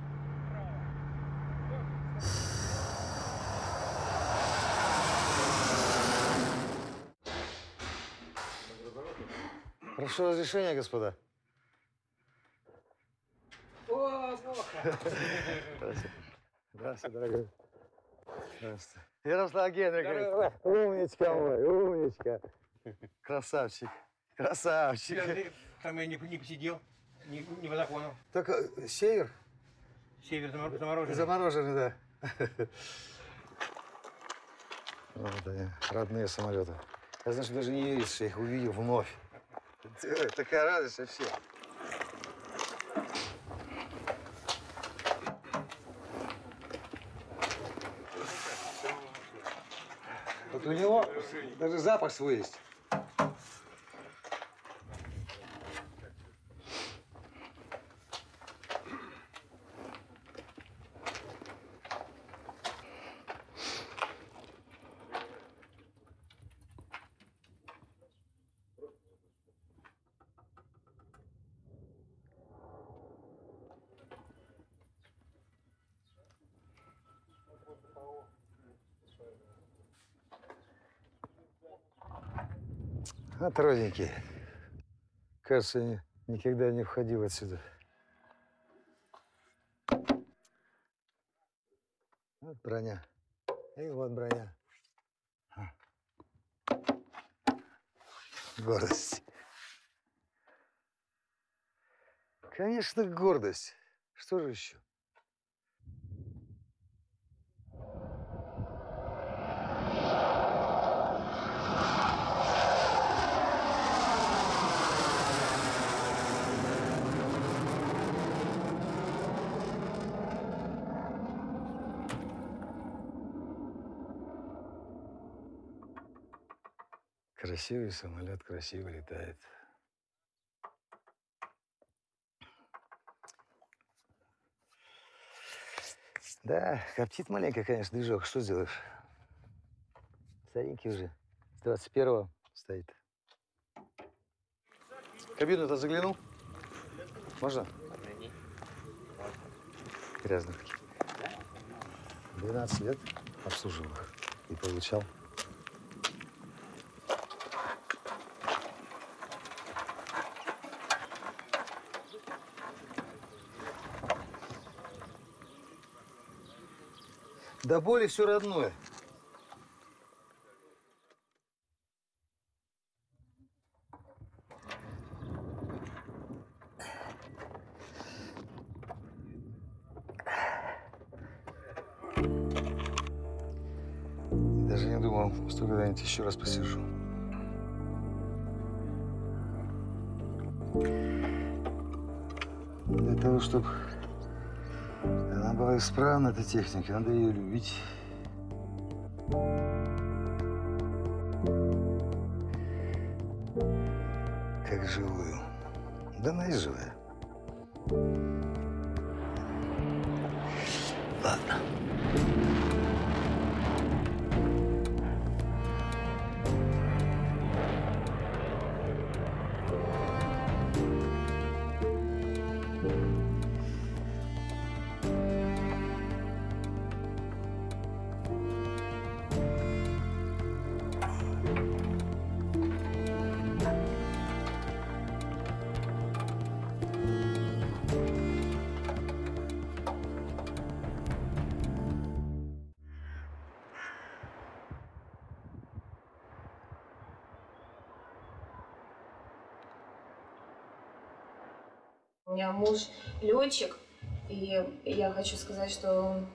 Прошу разрешения, господа. Здравствуйте. Здравствуйте, дорогой. Здравствуйте. Ярослав Генрикович. Умничка мой, умничка. Красавчик. Красавчик. Там я не, не посидел, не, не по закону. Так э, север? Север замор- замороженный. Замороженный, да. Вот они, родные самолеты. Я, знаешь, даже не веришь, что я их увидел вновь. Такая радость вообще. У него даже запах свой есть. Вот. Кажется, я ни- никогда не входил отсюда. Вот броня. И вот броня. А. Гордость. Конечно, гордость. Что же еще? Красивый самолет, красиво летает. Да, коптит маленько, конечно, движок. Что сделаешь? Старенький уже. С 21-го стоит. Кабину-то заглянул? Можно? Грязных. 12 лет обслуживал их и получал. До боли все родное. Даже не думал, что когда-нибудь еще раз посижу. Для того, чтобы была исправна, эта техника, надо ее любить. Меня муж летчик, и я хочу сказать, что он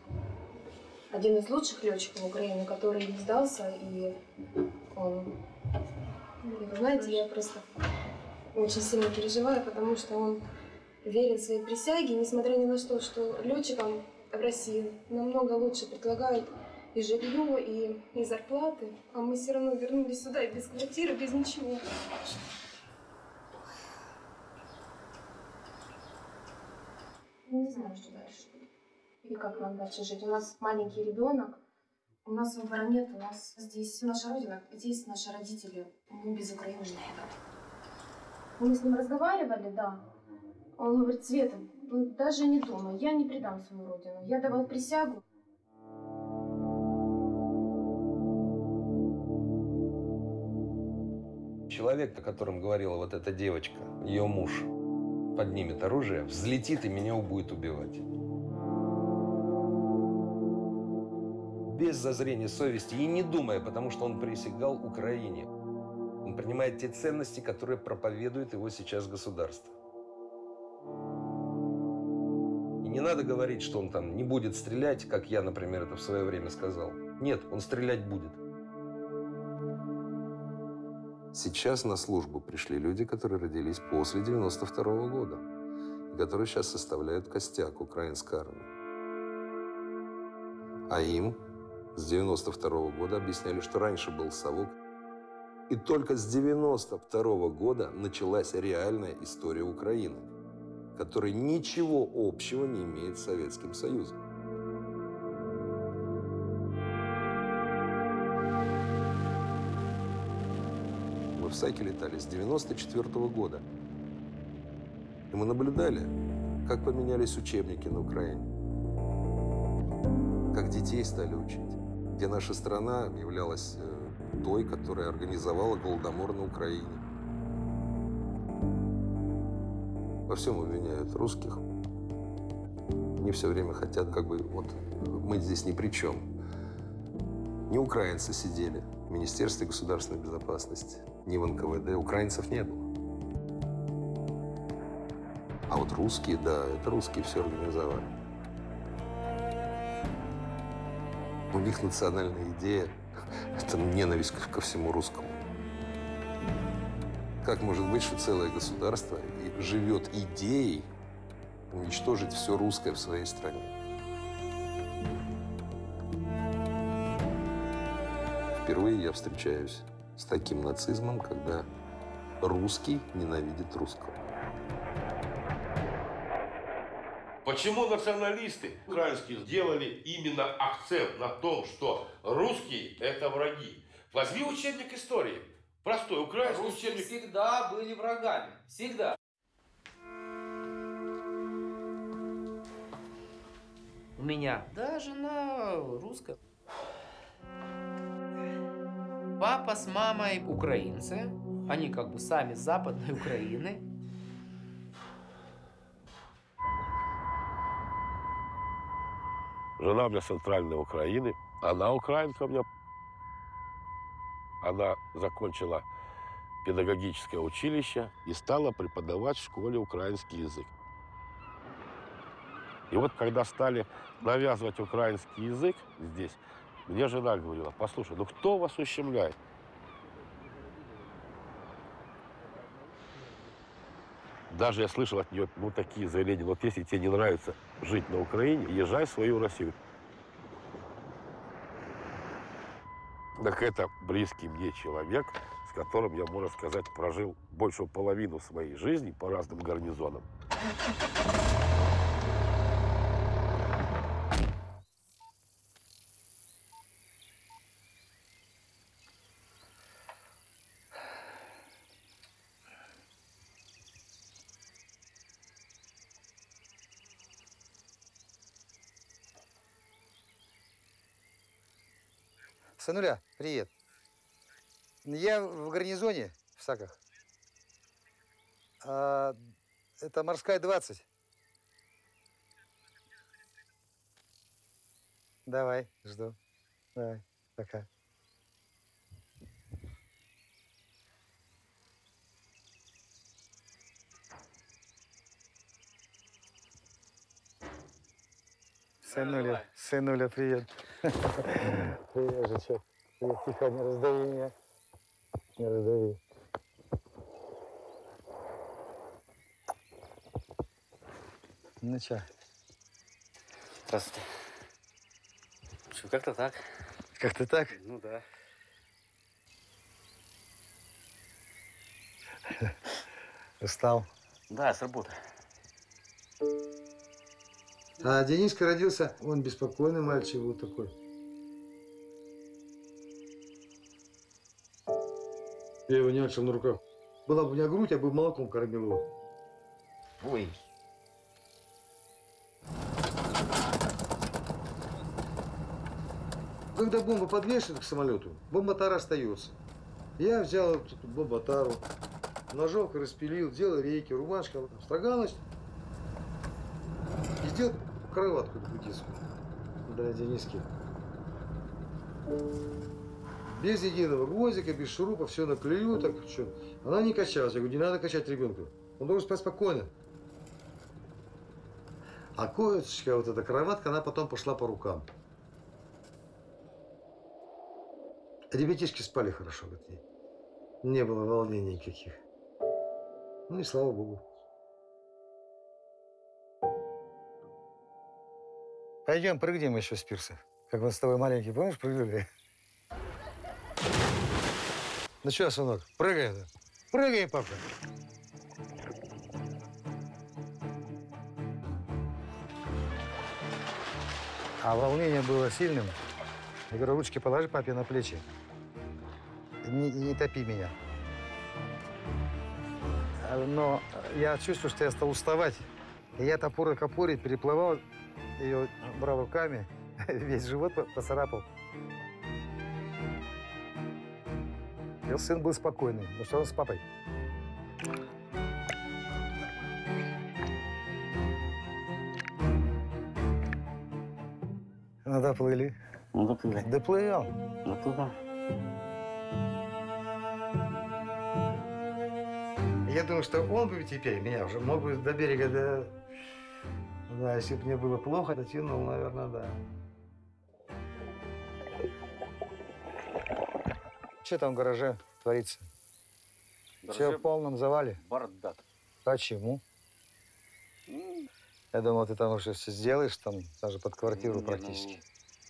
один из лучших летчиков Украины, который не сдался, и он, вы знаете, я просто очень сильно переживаю, потому что он верен своей присяге, несмотря ни на что, что летчикам в России намного лучше предлагают и жилье, и, и зарплаты, а мы все равно вернулись сюда и без квартиры, без ничего. Не знаю, что дальше. И как нам дальше жить. У нас маленький ребенок, у нас выбора нет, у нас здесь наша родина, здесь наши родители. Мы без Украины никуда. Мы с ним разговаривали, да. Он говорит, Света, ну, даже не думай, я не предам свою родину. Я давал присягу. Человек, о котором говорила вот эта девочка, ее муж, поднимет оружие, взлетит и меня будет убивать. Без зазрения совести и не думая, потому что он присягал Украине. Он принимает те ценности, которые проповедует его сейчас государство. И не надо говорить, что он там не будет стрелять, как я, например, это в свое время сказал. Нет, он стрелять будет. Сейчас на службу пришли люди, которые родились после 92 -го года, которые сейчас составляют костяк украинской армии. А им с 92 -го года объясняли, что раньше был совок. И только с 92 -го года началась реальная история Украины, которая ничего общего не имеет с Советским Союзом. Мы в Сайке летали с 94 -го года. И мы наблюдали, как поменялись учебники на Украине, как детей стали учить, где наша страна являлась э, той, которая организовала Голодомор на Украине. Во всем обвиняют русских. Они все время хотят, как бы, вот мы здесь ни при чем. Не украинцы сидели в Министерстве государственной безопасности, ни в НКВД. Украинцев не было. А вот русские, да, это русские все организовали. У них национальная идея – это ненависть ко всему русскому. Как может быть, что целое государство живет идеей уничтожить все русское в своей стране? Впервые я встречаюсь с таким нацизмом, когда русский ненавидит русского. Почему националисты украинские сделали именно акцент на том, что русские – это враги? Возьми учебник истории. Простой украинский Русские учебник. всегда были врагами. Всегда. У меня. Да, жена русская. Папа с мамой украинцы. Они как бы сами с западной Украины. Жена у меня центральной Украины. Она украинка у меня. Она закончила педагогическое училище и стала преподавать в школе украинский язык. И вот когда стали навязывать украинский язык здесь, мне жена говорила, послушай, ну кто вас ущемляет? Даже я слышал от нее ну, такие заявления, вот если тебе не нравится жить на Украине, езжай в свою Россию. Так это близкий мне человек, с которым я, можно сказать, прожил большую половину своей жизни по разным гарнизонам. Сынуля, привет. Я в гарнизоне в Саках. А, это морская 20. Давай, жду. Давай, пока. Сынуля, сынуля, привет. Привет, тихо, не раздави меня. Не раздави. Ну чё? Здравствуйте. Что, как-то так. Как-то так? Ну да. Устал. Да, с работы. А Дениска родился, он беспокойный мальчик вот такой. Я его нянчил на руках. Была бы у меня грудь, я бы молоком кормил его. Ой. Когда бомба подвешена к самолету, бомба-тара остается. Я взял эту бомба-тару, ножовкой распилил, делал рейки, рубашка, строгалась. Кроватку такую детскую для Дениски. Без единого гвоздика, без шурупа, все наклею, так что. Она не качалась. Я говорю, не надо качать ребенка. Он должен спать спокойно. А коечка, вот эта кроватка, она потом пошла по рукам. Ребятишки спали хорошо, говорит. Не было волнений никаких. Ну и слава богу. Пойдем, прыгнем еще с пирса. Как мы с тобой маленький, помнишь, прыгали? Ну что, сынок, прыгай. да? Прыгай, папа. А волнение было сильным. Я говорю, ручки положи папе на плечи. Не, не топи меня. А, Но я чувствую, что я стал уставать. И я топор к опоре переплывал, ее брал руками, весь живот по- поцарапал. И сын был спокойный, потому что он с папой. Ну, доплыли. Ну, доплыли. Доплывем. Доплывем. Я думаю, что он бы теперь меня уже мог бы до берега, до... Да, если бы мне было плохо, дотянул, наверное, да. Что там в гараже творится? Все в полном завале? Бардак. Почему? Я думал, ты там уже все сделаешь, там даже под квартиру Не, ну, практически.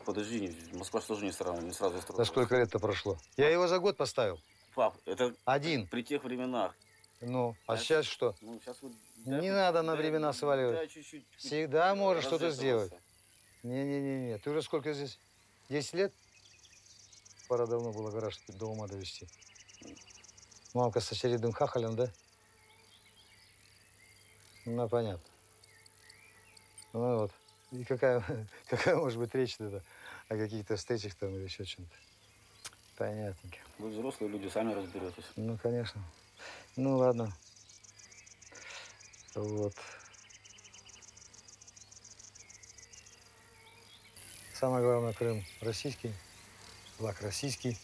Подожди, Москва же тоже не сразу, не сразу строилась. За сколько лет-то прошло? Я его за год поставил. Пап, это Один. при тех временах. Ну, а сейчас что? Ну, сейчас вот... Не надо на времена сваливать. чуть-чуть. Всегда можешь что-то сделать. Не-не-не-не. Ты уже сколько здесь? 10 лет? Пора давно было гараж до ума довести. Мамка с очередным хахалем, да? Ну, понятно. Ну вот. И какая, какая может быть речь тогда о каких-то встречах там или еще чем-то? Понятненько. Вы взрослые люди, сами разберетесь. Ну, конечно. Ну, ладно. Вот. Самое главное, Крым российский, флаг российский.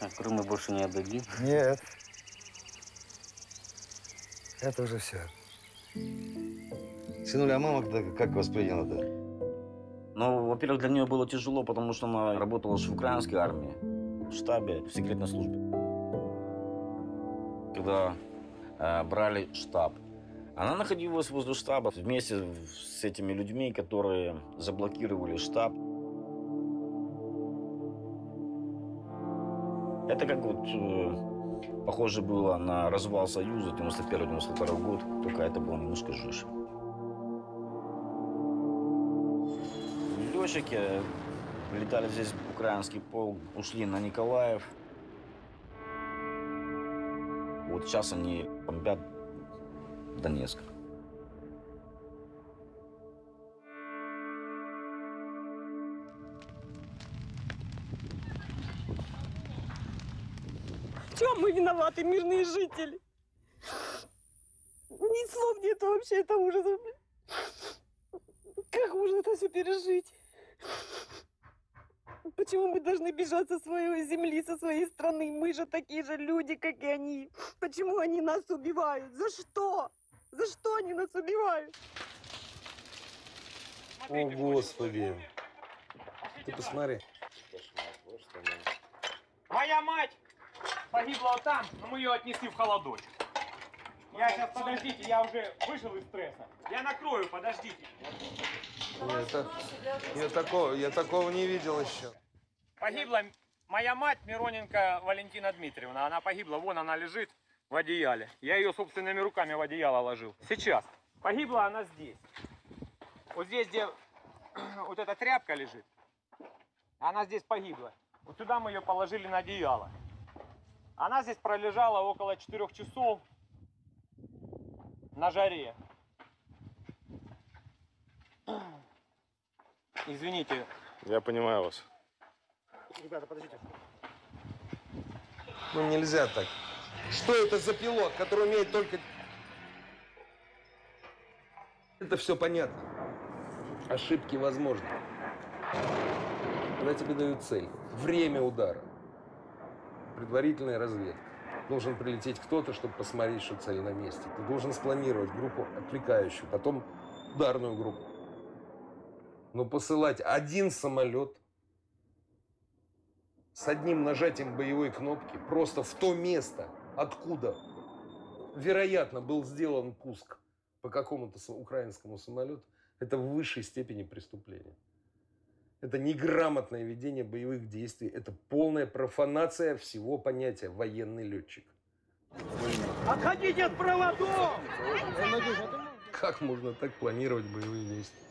А Крым мы больше не отдадим. Нет. Это уже все. Сынуля, а мама как- как восприняла-то? Ну, во-первых, для нее было тяжело, потому что она работала же в украинской армии, в штабе, в секретной службе. Когда э, брали штаб, она находилась возле штаба вместе с этими людьми, которые заблокировали штаб. Это как вот э, похоже было на развал Союза 91-92 год, только это было немножко жестче. Летчики летали здесь украинский полк, ушли на Николаев. Вот сейчас они бомбят Донецк. Чем мы виноваты, мирные жители? Ни слов нету вообще, это ужас. Как можно это все пережить? Почему мы должны бежать со своей земли, со своей страны? Мы же такие же люди, как и они. Почему они нас убивают? За что? За что они нас убивают? О, Господи. Ты посмотри. Моя мать погибла вот там, но мы ее отнесли в холодочек. Я сейчас, подождите, я уже вышел из стресса. Я накрою, подождите. Я, я, такого, я такого не видел еще. Погибла моя мать Мироненко Валентина Дмитриевна. Она погибла, вон она лежит в одеяле. Я ее собственными руками в одеяло ложил. Сейчас. Погибла она здесь. Вот здесь, где вот эта тряпка лежит, она здесь погибла. Вот сюда мы ее положили на одеяло. Она здесь пролежала около 4 часов на жаре. Извините. Я понимаю вас. Ребята, подождите. Ну нельзя так. Что это за пилот, который умеет только... Это все понятно. Ошибки возможны. Когда тебе дают цель, время удара, предварительная разведка. Должен прилететь кто-то, чтобы посмотреть, что цель на месте. Ты должен спланировать группу отвлекающую, потом ударную группу. Но посылать один самолет с одним нажатием боевой кнопки просто в то место, откуда, вероятно, был сделан пуск по какому-то украинскому самолету, это в высшей степени преступление. Это неграмотное ведение боевых действий, это полная профанация всего понятия военный летчик. Отходите от проводов! Как можно так планировать боевые действия?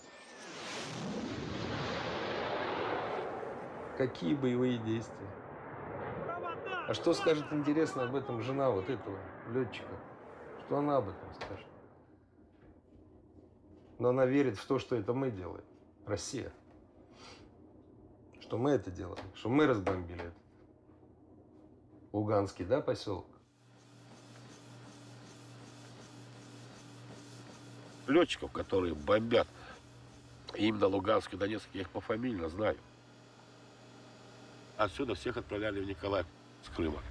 Какие боевые действия? А что скажет интересно об этом жена вот этого летчика? Что она об этом скажет? Но она верит в то, что это мы делаем. Россия. Что мы это делаем. Что мы разбомбили этот Луганский, да, поселок? Летчиков, которые бомбят именно Луганск и Донецк, я их пофамильно знаю. Отсюда всех отправляли в Николаев с Крыма.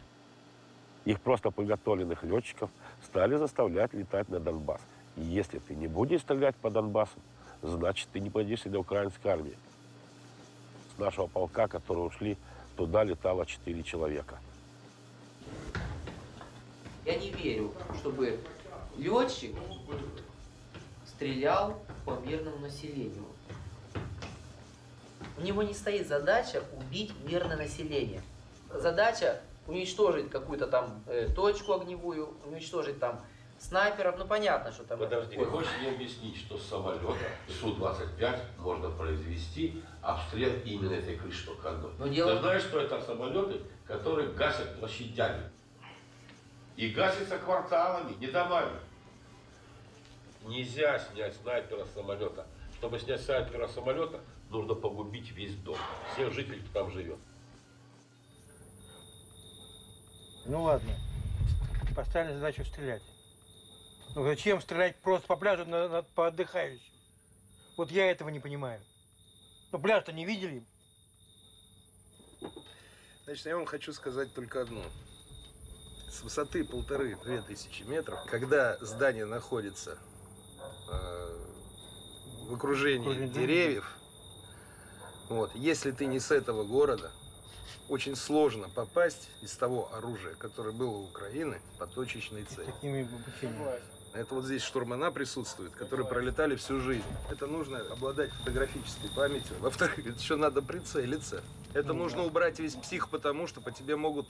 Их просто подготовленных летчиков стали заставлять летать на Донбасс. И если ты не будешь стрелять по Донбассу, значит, ты не пойдешь для украинской армии. С нашего полка, которые ушли, туда летало 4 человека. Я не верю, чтобы летчик стрелял по мирному населению. У него не стоит задача убить мирное население. Задача уничтожить какую-то там э, точку огневую, уничтожить там снайперов, ну понятно, что там... Подожди, вы хочешь мне объяснить, что с самолета Су-25 можно произвести обстрел именно этой крыши только одной? Но дело- Ты знаешь, что это самолеты, которые гасят площадями. И гасятся кварталами, не домами. Нельзя снять снайпера с самолета. Чтобы снять снайпера с самолета, нужно погубить весь дом, всех жителей, кто там живет. Ну ладно, поставили задачу стрелять. Ну зачем стрелять просто по пляжу на, на- по отдыхающим? Вот я этого не понимаю. Ну пляж-то не видели? Значит, я вам хочу сказать только одно. С высоты полторы-две тысячи метров, когда здание находится э, в окружении деревьев, вот, если ты не с этого города, очень сложно попасть из того оружия, которое было у Украины, по точечной цели. Такими. Это вот здесь штурмана присутствуют, которые пролетали всю жизнь. Это нужно обладать фотографической памятью. Во-вторых, это еще надо прицелиться. Это Ну нужно да. убрать весь псих, потому что по тебе могут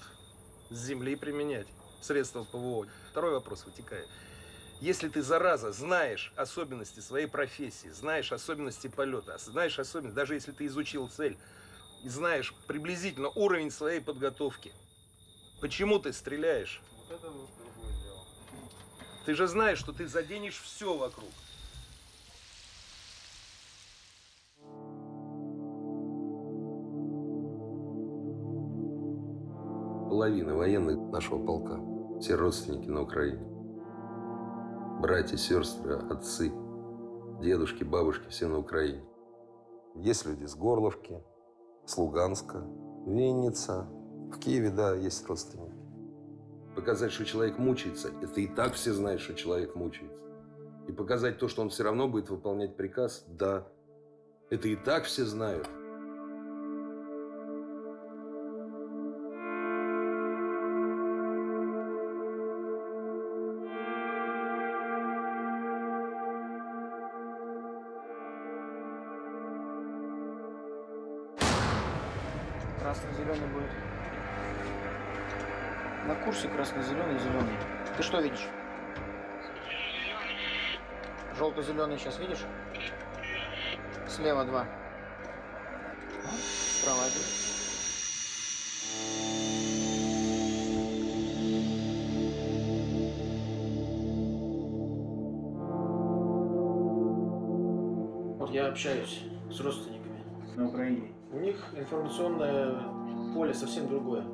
с земли применять средства ПВО. Второй вопрос вытекает. Если ты, зараза, знаешь особенности своей профессии, знаешь особенности полета, знаешь особенности, даже если ты изучил цель, и знаешь приблизительно уровень своей подготовки, почему ты стреляешь? Ты же знаешь, что ты заденешь все вокруг. Половина военных нашего полка. Все родственники на Украине. Братья, сестры, отцы, дедушки, бабушки, все на Украине. Есть люди с Горловки, с Луганска, Винница. В Киеве, да, есть родственники. Показать, что человек мучается, это и так все знают, что человек мучается. И показать то, что он все равно будет выполнять приказ, да. Это и так все знают. Красно-зеленый, зеленый. Ты что видишь? Желто-зеленый сейчас видишь? Слева два. Справа один. Вот я общаюсь с родственниками на Украине. У них информационное поле совсем другое,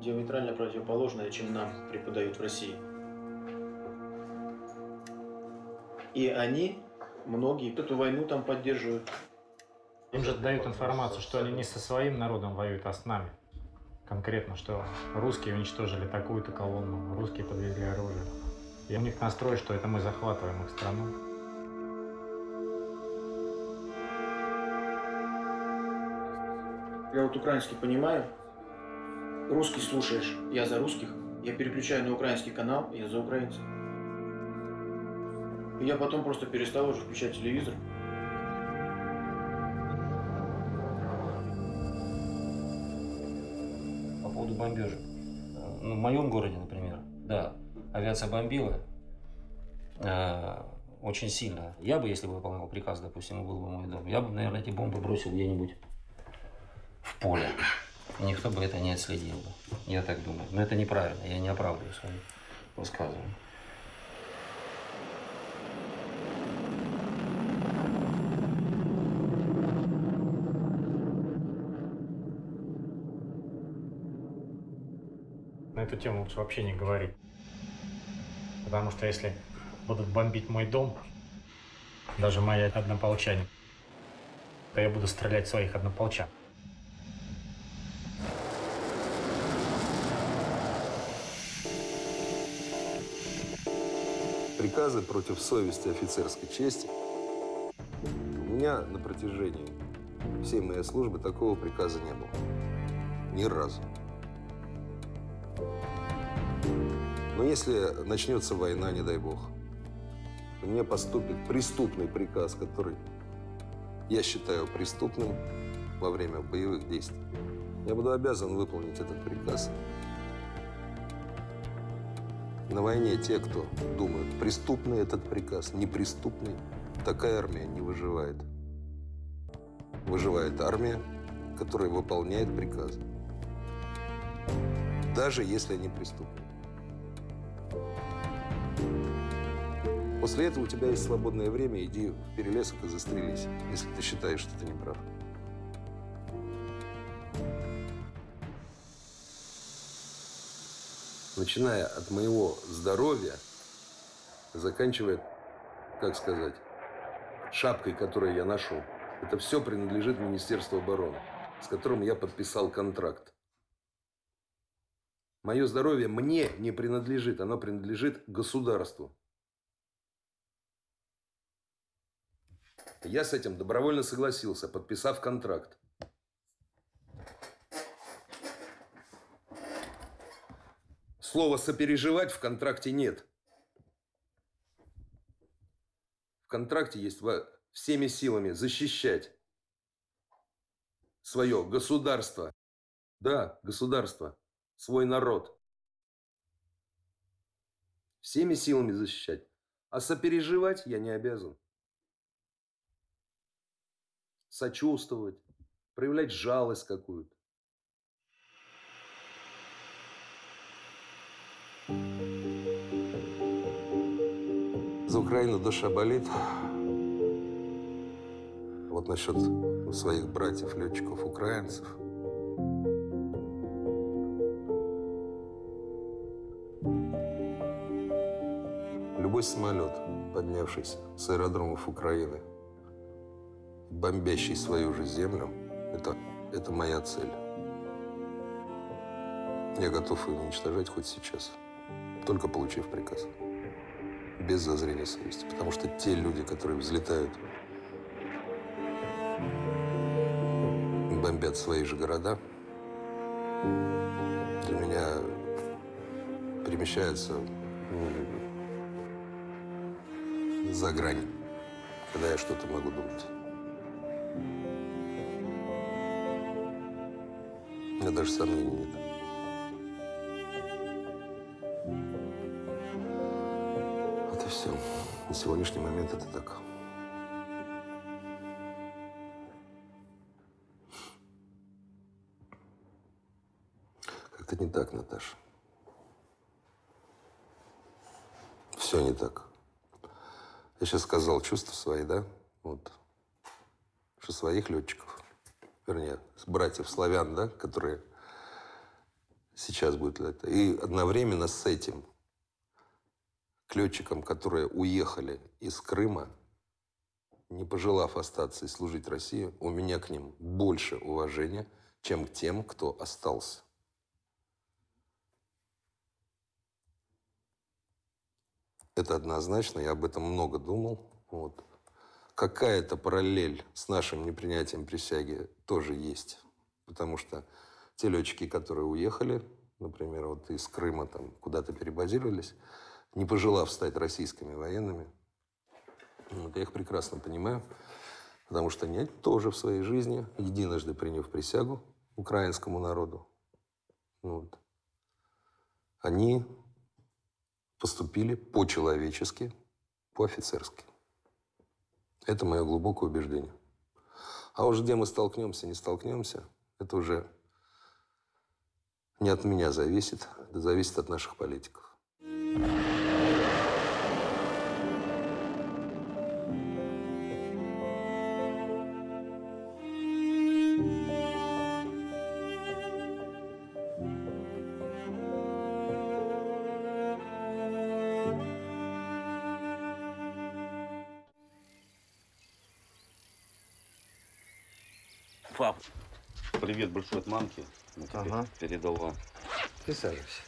диаметрально противоположное, чем нам преподают в России. И они, многие, эту войну там поддерживают. Им же дают информацию, что они не со своим народом воюют, а с нами. Конкретно, что русские уничтожили такую-то колонну, русские подвезли оружие. И у них настрой, что это мы захватываем их страну. Я вот украинский понимаю, русский слушаешь, я за русских, я переключаю на украинский канал, я за украинцев. И я потом просто перестал уже включать телевизор. По поводу бомбежек. Э, Ну, в моем городе, например, да, авиация бомбила э, очень сильно. Я бы, если бы выполнял приказ, допустим, был бы мой дом, я бы, наверное, эти бомбы бросил где-нибудь в поле. Никто бы это не отследил бы. Я так думаю. Но это неправильно, я не оправдываю свои высказывания. На эту тему лучше вообще не говорить. Потому что если будут бомбить мой дом, даже мои однополчане, то я буду стрелять своих однополчан. Приказы против совести офицерской чести. У меня на протяжении всей моей службы такого приказа не было. Ни разу. Но если начнется война, не дай бог, мне поступит преступный приказ, который я считаю преступным во время боевых действий. Я буду обязан выполнить этот приказ. На войне те, кто думают, преступный этот приказ, неприступный, такая армия не выживает. Выживает армия, которая выполняет приказы. Даже если они преступны. После этого у тебя есть свободное время, иди в перелесок и застрелись, если ты считаешь, что ты не прав. Начиная от моего здоровья, заканчивая, как сказать, шапкой, которую я ношу. Это все принадлежит Министерству обороны, с которым я подписал контракт. Мое здоровье мне не принадлежит, оно принадлежит государству. Я с этим добровольно согласился, подписав контракт. Слова «сопереживать» в контракте нет. В контракте есть всеми силами защищать свое государство. Да, государство, свой народ. Всеми силами защищать. А сопереживать я не обязан. Сочувствовать, проявлять жалость какую-то. За Украину душа болит. Вот насчет своих братьев, летчиков, украинцев. Любой самолет, поднявшийся с аэродромов Украины, бомбящий свою же землю, это, это моя цель. Я готов ее уничтожать хоть сейчас, только получив приказ без зазрения совести. Потому что те люди, которые взлетают, бомбят свои же города, для меня перемещаются ну, за грань, когда я что-то могу думать. У меня даже сомнений нет. Все. На сегодняшний момент это так. Как-то не так, Наташа. Все не так. Я сейчас сказал чувства свои, да? Вот. Что своих летчиков, вернее, братьев славян, да, которые сейчас будут летать. И одновременно с этим к летчикам, которые уехали из Крыма, не пожелав остаться и служить России, у меня к ним больше уважения, чем к тем, кто остался. Это однозначно, я об этом много думал. Вот. Какая-то параллель с нашим непринятием присяги тоже есть. Потому что те летчики, которые уехали, например, вот из Крыма там куда-то перебазировались, не пожелав стать российскими военными. Вот, я их прекрасно понимаю, потому что они тоже в своей жизни, единожды приняв присягу украинскому народу, вот, они поступили по-человечески, по-офицерски. Это мое глубокое убеждение. А уж где мы столкнемся, не столкнемся, это уже не от меня зависит, это зависит от наших политиков. Пап, большой от мамки. Ну, ага. Передала. Присаживайся.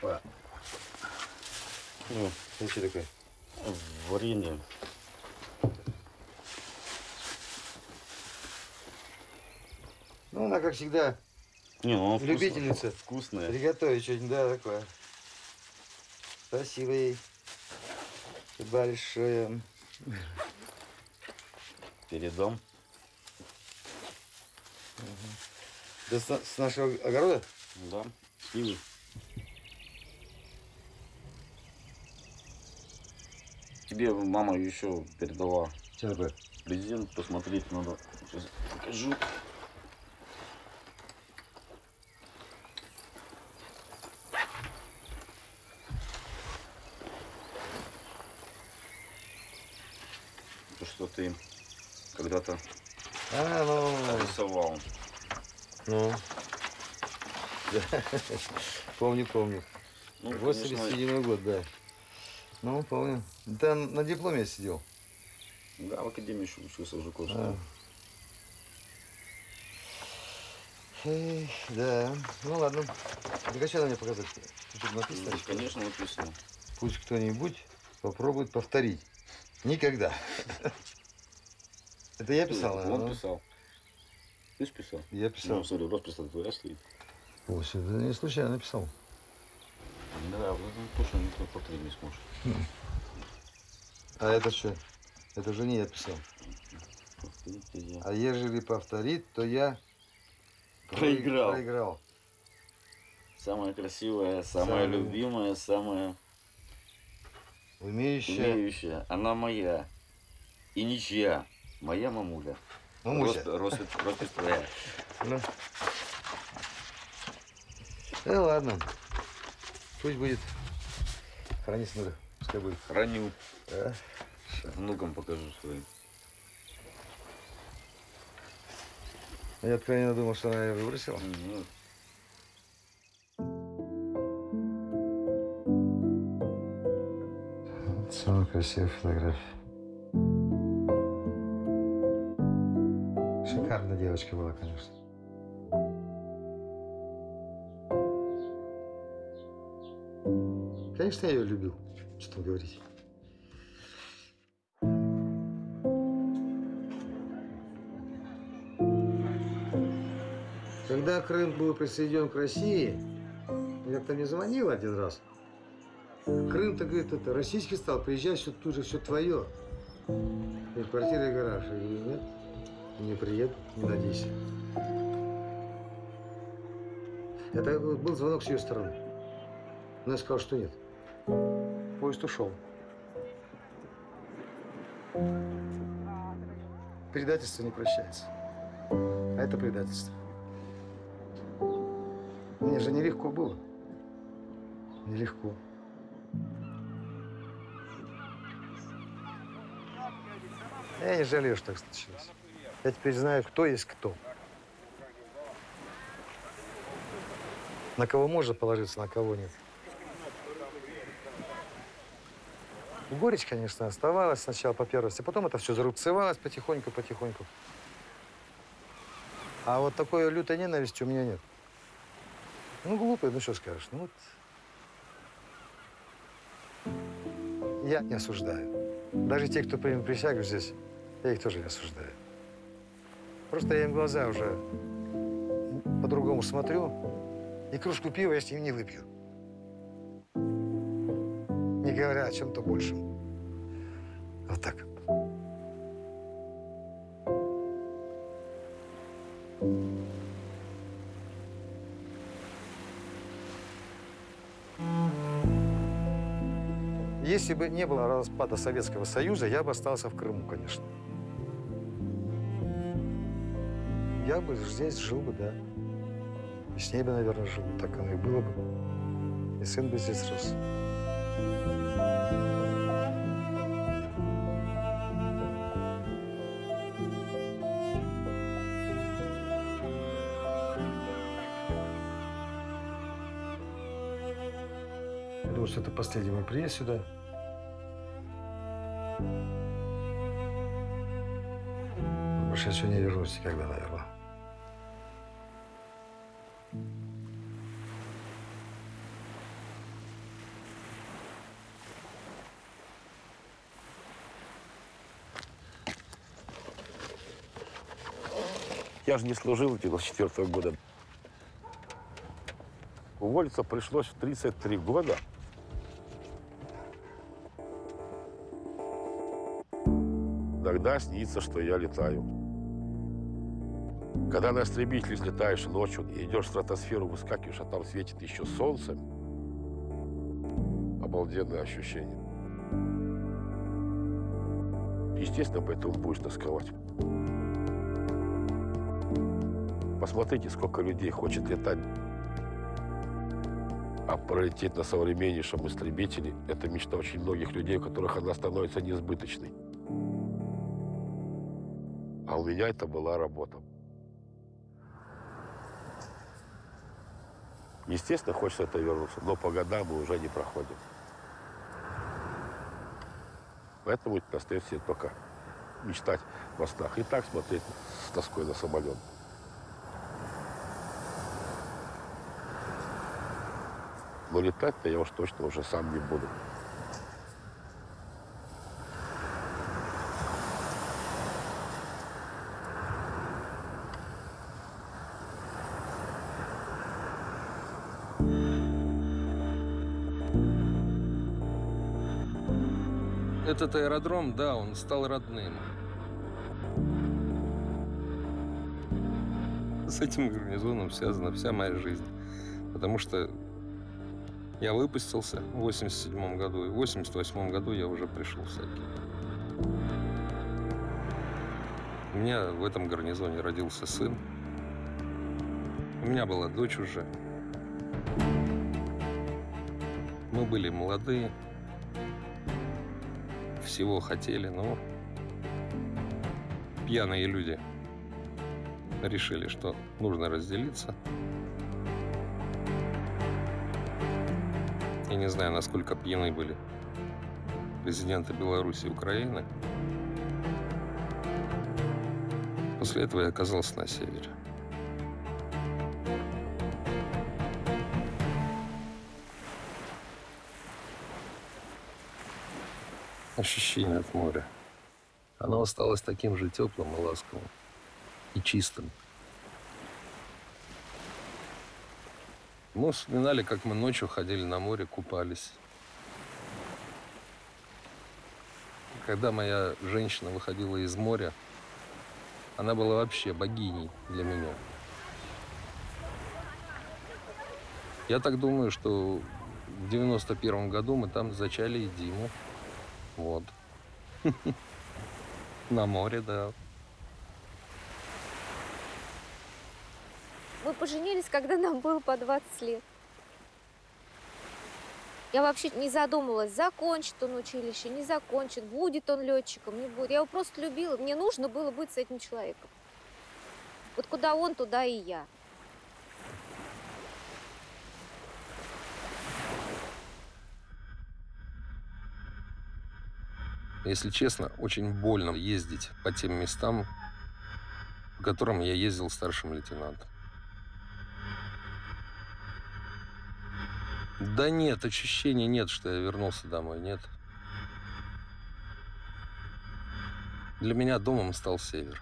Папа. Ну, ты что такое? Варенье. Ну, она, как всегда, Не, ну, любительница. Вкусная. Приготовить что-нибудь, да, такое. Спасибо ей большое. Передам. Да с, с нашего огорода? Да, сливы. Тебе мама еще передала ЧНБ. презент, посмотреть надо. Сейчас покажу. То, что ты когда-то А, ну, рисовал. ну. Да. Помню, помню. Ну, 87 год, да. Ну, помню. Да, на дипломе я сидел. Да, в академии еще учился в Жуковском. А. Да. Ну ладно. Так а что надо мне показать? Тут написано? Ну, конечно, написано. Пусть кто-нибудь попробует повторить. Никогда. Это я писал, Он наверное, писал. Ты ж писал? Я писал. Ну, смотри, роспись твоя стоит. О, это не случайно написал. Да, вот это точно никто повторить не сможет. А это что? Это же не я писал. Я. А ежели повторит, то я Проиграл. проиграл. Самая красивая, самая Самая- любимая, самая Умеющая. умеющая. Она моя. И ничья. Моя мамуля. Мамуся. Рос- Роспись, роспись твоя. Ну. Да ладно. Пусть будет. Храни смотрю. Пускай будет. Храню. Да. Внукам покажу своим. Я откровенно думал, что она ее выбросила. Ну, Самая красивая фотография. Шикарная девочка была, конечно. Конечно, я ее любил. Что там говорить. Когда Крым был присоединен к России, я как-то мне звонил один раз. Крым-то, говорит, это российский стал, приезжай, все тут же все твое. И квартира и гараж. И нет, не приеду, не надейся. Это был звонок с ее стороны. Но я сказал, что нет. Поезд ушел. Предательство не прощается. А это предательство. Мне же нелегко было. Нелегко. Я не жалею, что так случилось. Я теперь знаю, кто есть кто. На кого можно положиться, на кого нет. Горечь, конечно, оставалась сначала по первости, потом это все зарубцевалось потихоньку-потихоньку. А вот такой лютой ненависти у меня нет. Ну, глупый, ну что скажешь. Ну вот. Я не осуждаю. Даже те, кто принял присягу здесь, я их тоже не осуждаю. Просто я им глаза уже по-другому смотрю, и кружку пива я с ним не выпью. Говоря о чем-то большем. Вот так. Если бы не было распада Советского Союза, я бы остался в Крыму, конечно. Я бы здесь жил бы, да. И с ней бы, наверное, жил. Так оно и было бы. И сын бы здесь рос. Думаю, что это последний мой приезд сюда. Больше я сюда не вернусь никогда, наверное. Я же не служил 94 -го года. Уволиться пришлось в 33 года. Иногда снится, что я летаю. Когда на истребителе слетаешь ночью идешь в стратосферу, выскакиваешь, а там светит еще солнце, обалденное ощущение. Естественно, поэтому будешь тосковать. Посмотрите, сколько людей хочет летать. А пролететь на современнейшем истребителе – это мечта очень многих людей, у которых она становится неизбыточной. А у меня это была работа. Естественно, хочется это вернуться, но по годам мы уже не проходим. Поэтому остается только мечтать во снах. И так смотреть с тоской на самолет. Но летать-то я уж точно уже сам не буду. Этот аэродром, да, он стал родным. С этим гарнизоном связана вся моя жизнь. Потому что я выпустился в 87 году, и в 88 году я уже пришел в Саки. У меня в этом гарнизоне родился сын. У меня была дочь уже. Мы были молодые, всего хотели, но пьяные люди решили, что нужно разделиться. Я не знаю, насколько пьяны были президенты Беларуси и Украины. После этого я оказался на севере. ощущение от моря. Оно осталось таким же теплым и ласковым, и чистым. Мы вспоминали, как мы ночью ходили на море, купались. Когда моя женщина выходила из моря, она была вообще богиней для меня. Я так думаю, что в 91 году мы там зачали и Диму. Вот. На море, да. Поженились, когда нам было по 20 лет. Я вообще не задумывалась, закончит он училище, не закончит, будет он летчиком, не будет. Я его просто любила, мне нужно было быть с этим человеком. Вот куда он, туда и я. Если честно, очень больно ездить по тем местам, по которым я ездил старшим лейтенантом. Да нет, ощущения нет, что я вернулся домой, нет. Для меня домом стал север.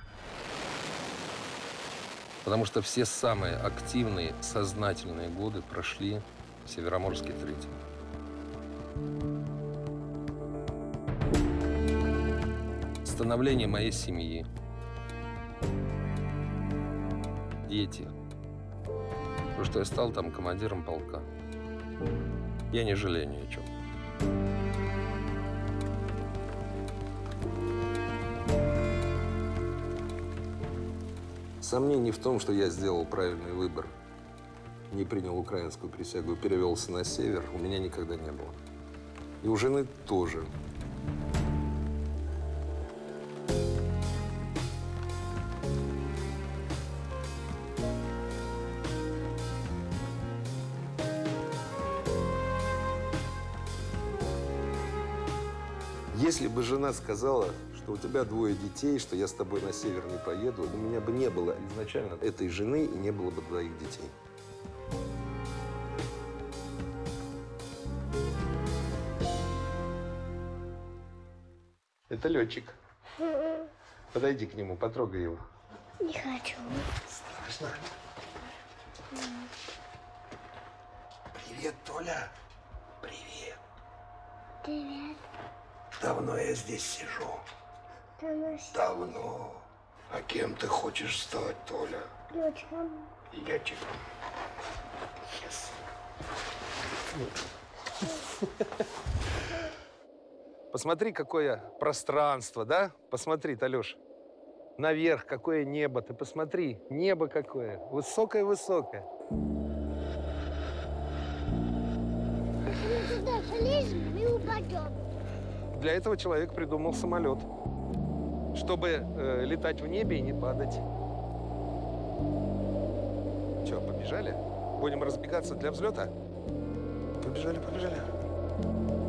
Потому что все самые активные, сознательные годы прошли в Североморске третьем. становление моей семьи. Дети. Потому что я стал там командиром полка. Я не жалею ни о чем. Сомнений в том, что я сделал правильный выбор, не принял украинскую присягу и перевелся на север, у меня никогда не было. И у жены тоже. Жена сказала, что у тебя двое детей, что я с тобой на север не поеду, у меня бы не было изначально этой жены и не было бы двоих детей. Это летчик. Подойди к нему, потрогай его. Не хочу. Страшно. Привет, Толя. Привет. Привет. Давно я здесь сижу. Давно. Давно. А кем ты хочешь стать, Толя? Летчиком. Летчиком. Yes. Посмотри, какое пространство, да? Посмотри, Талюш. Наверх, какое небо. Ты посмотри, небо какое. Высокое-высокое. Мы туда залезем, мы упадем. Для этого человек придумал самолет. Чтобы э, летать в небе и не падать. Че, побежали? Будем разбегаться для взлета? Побежали, побежали.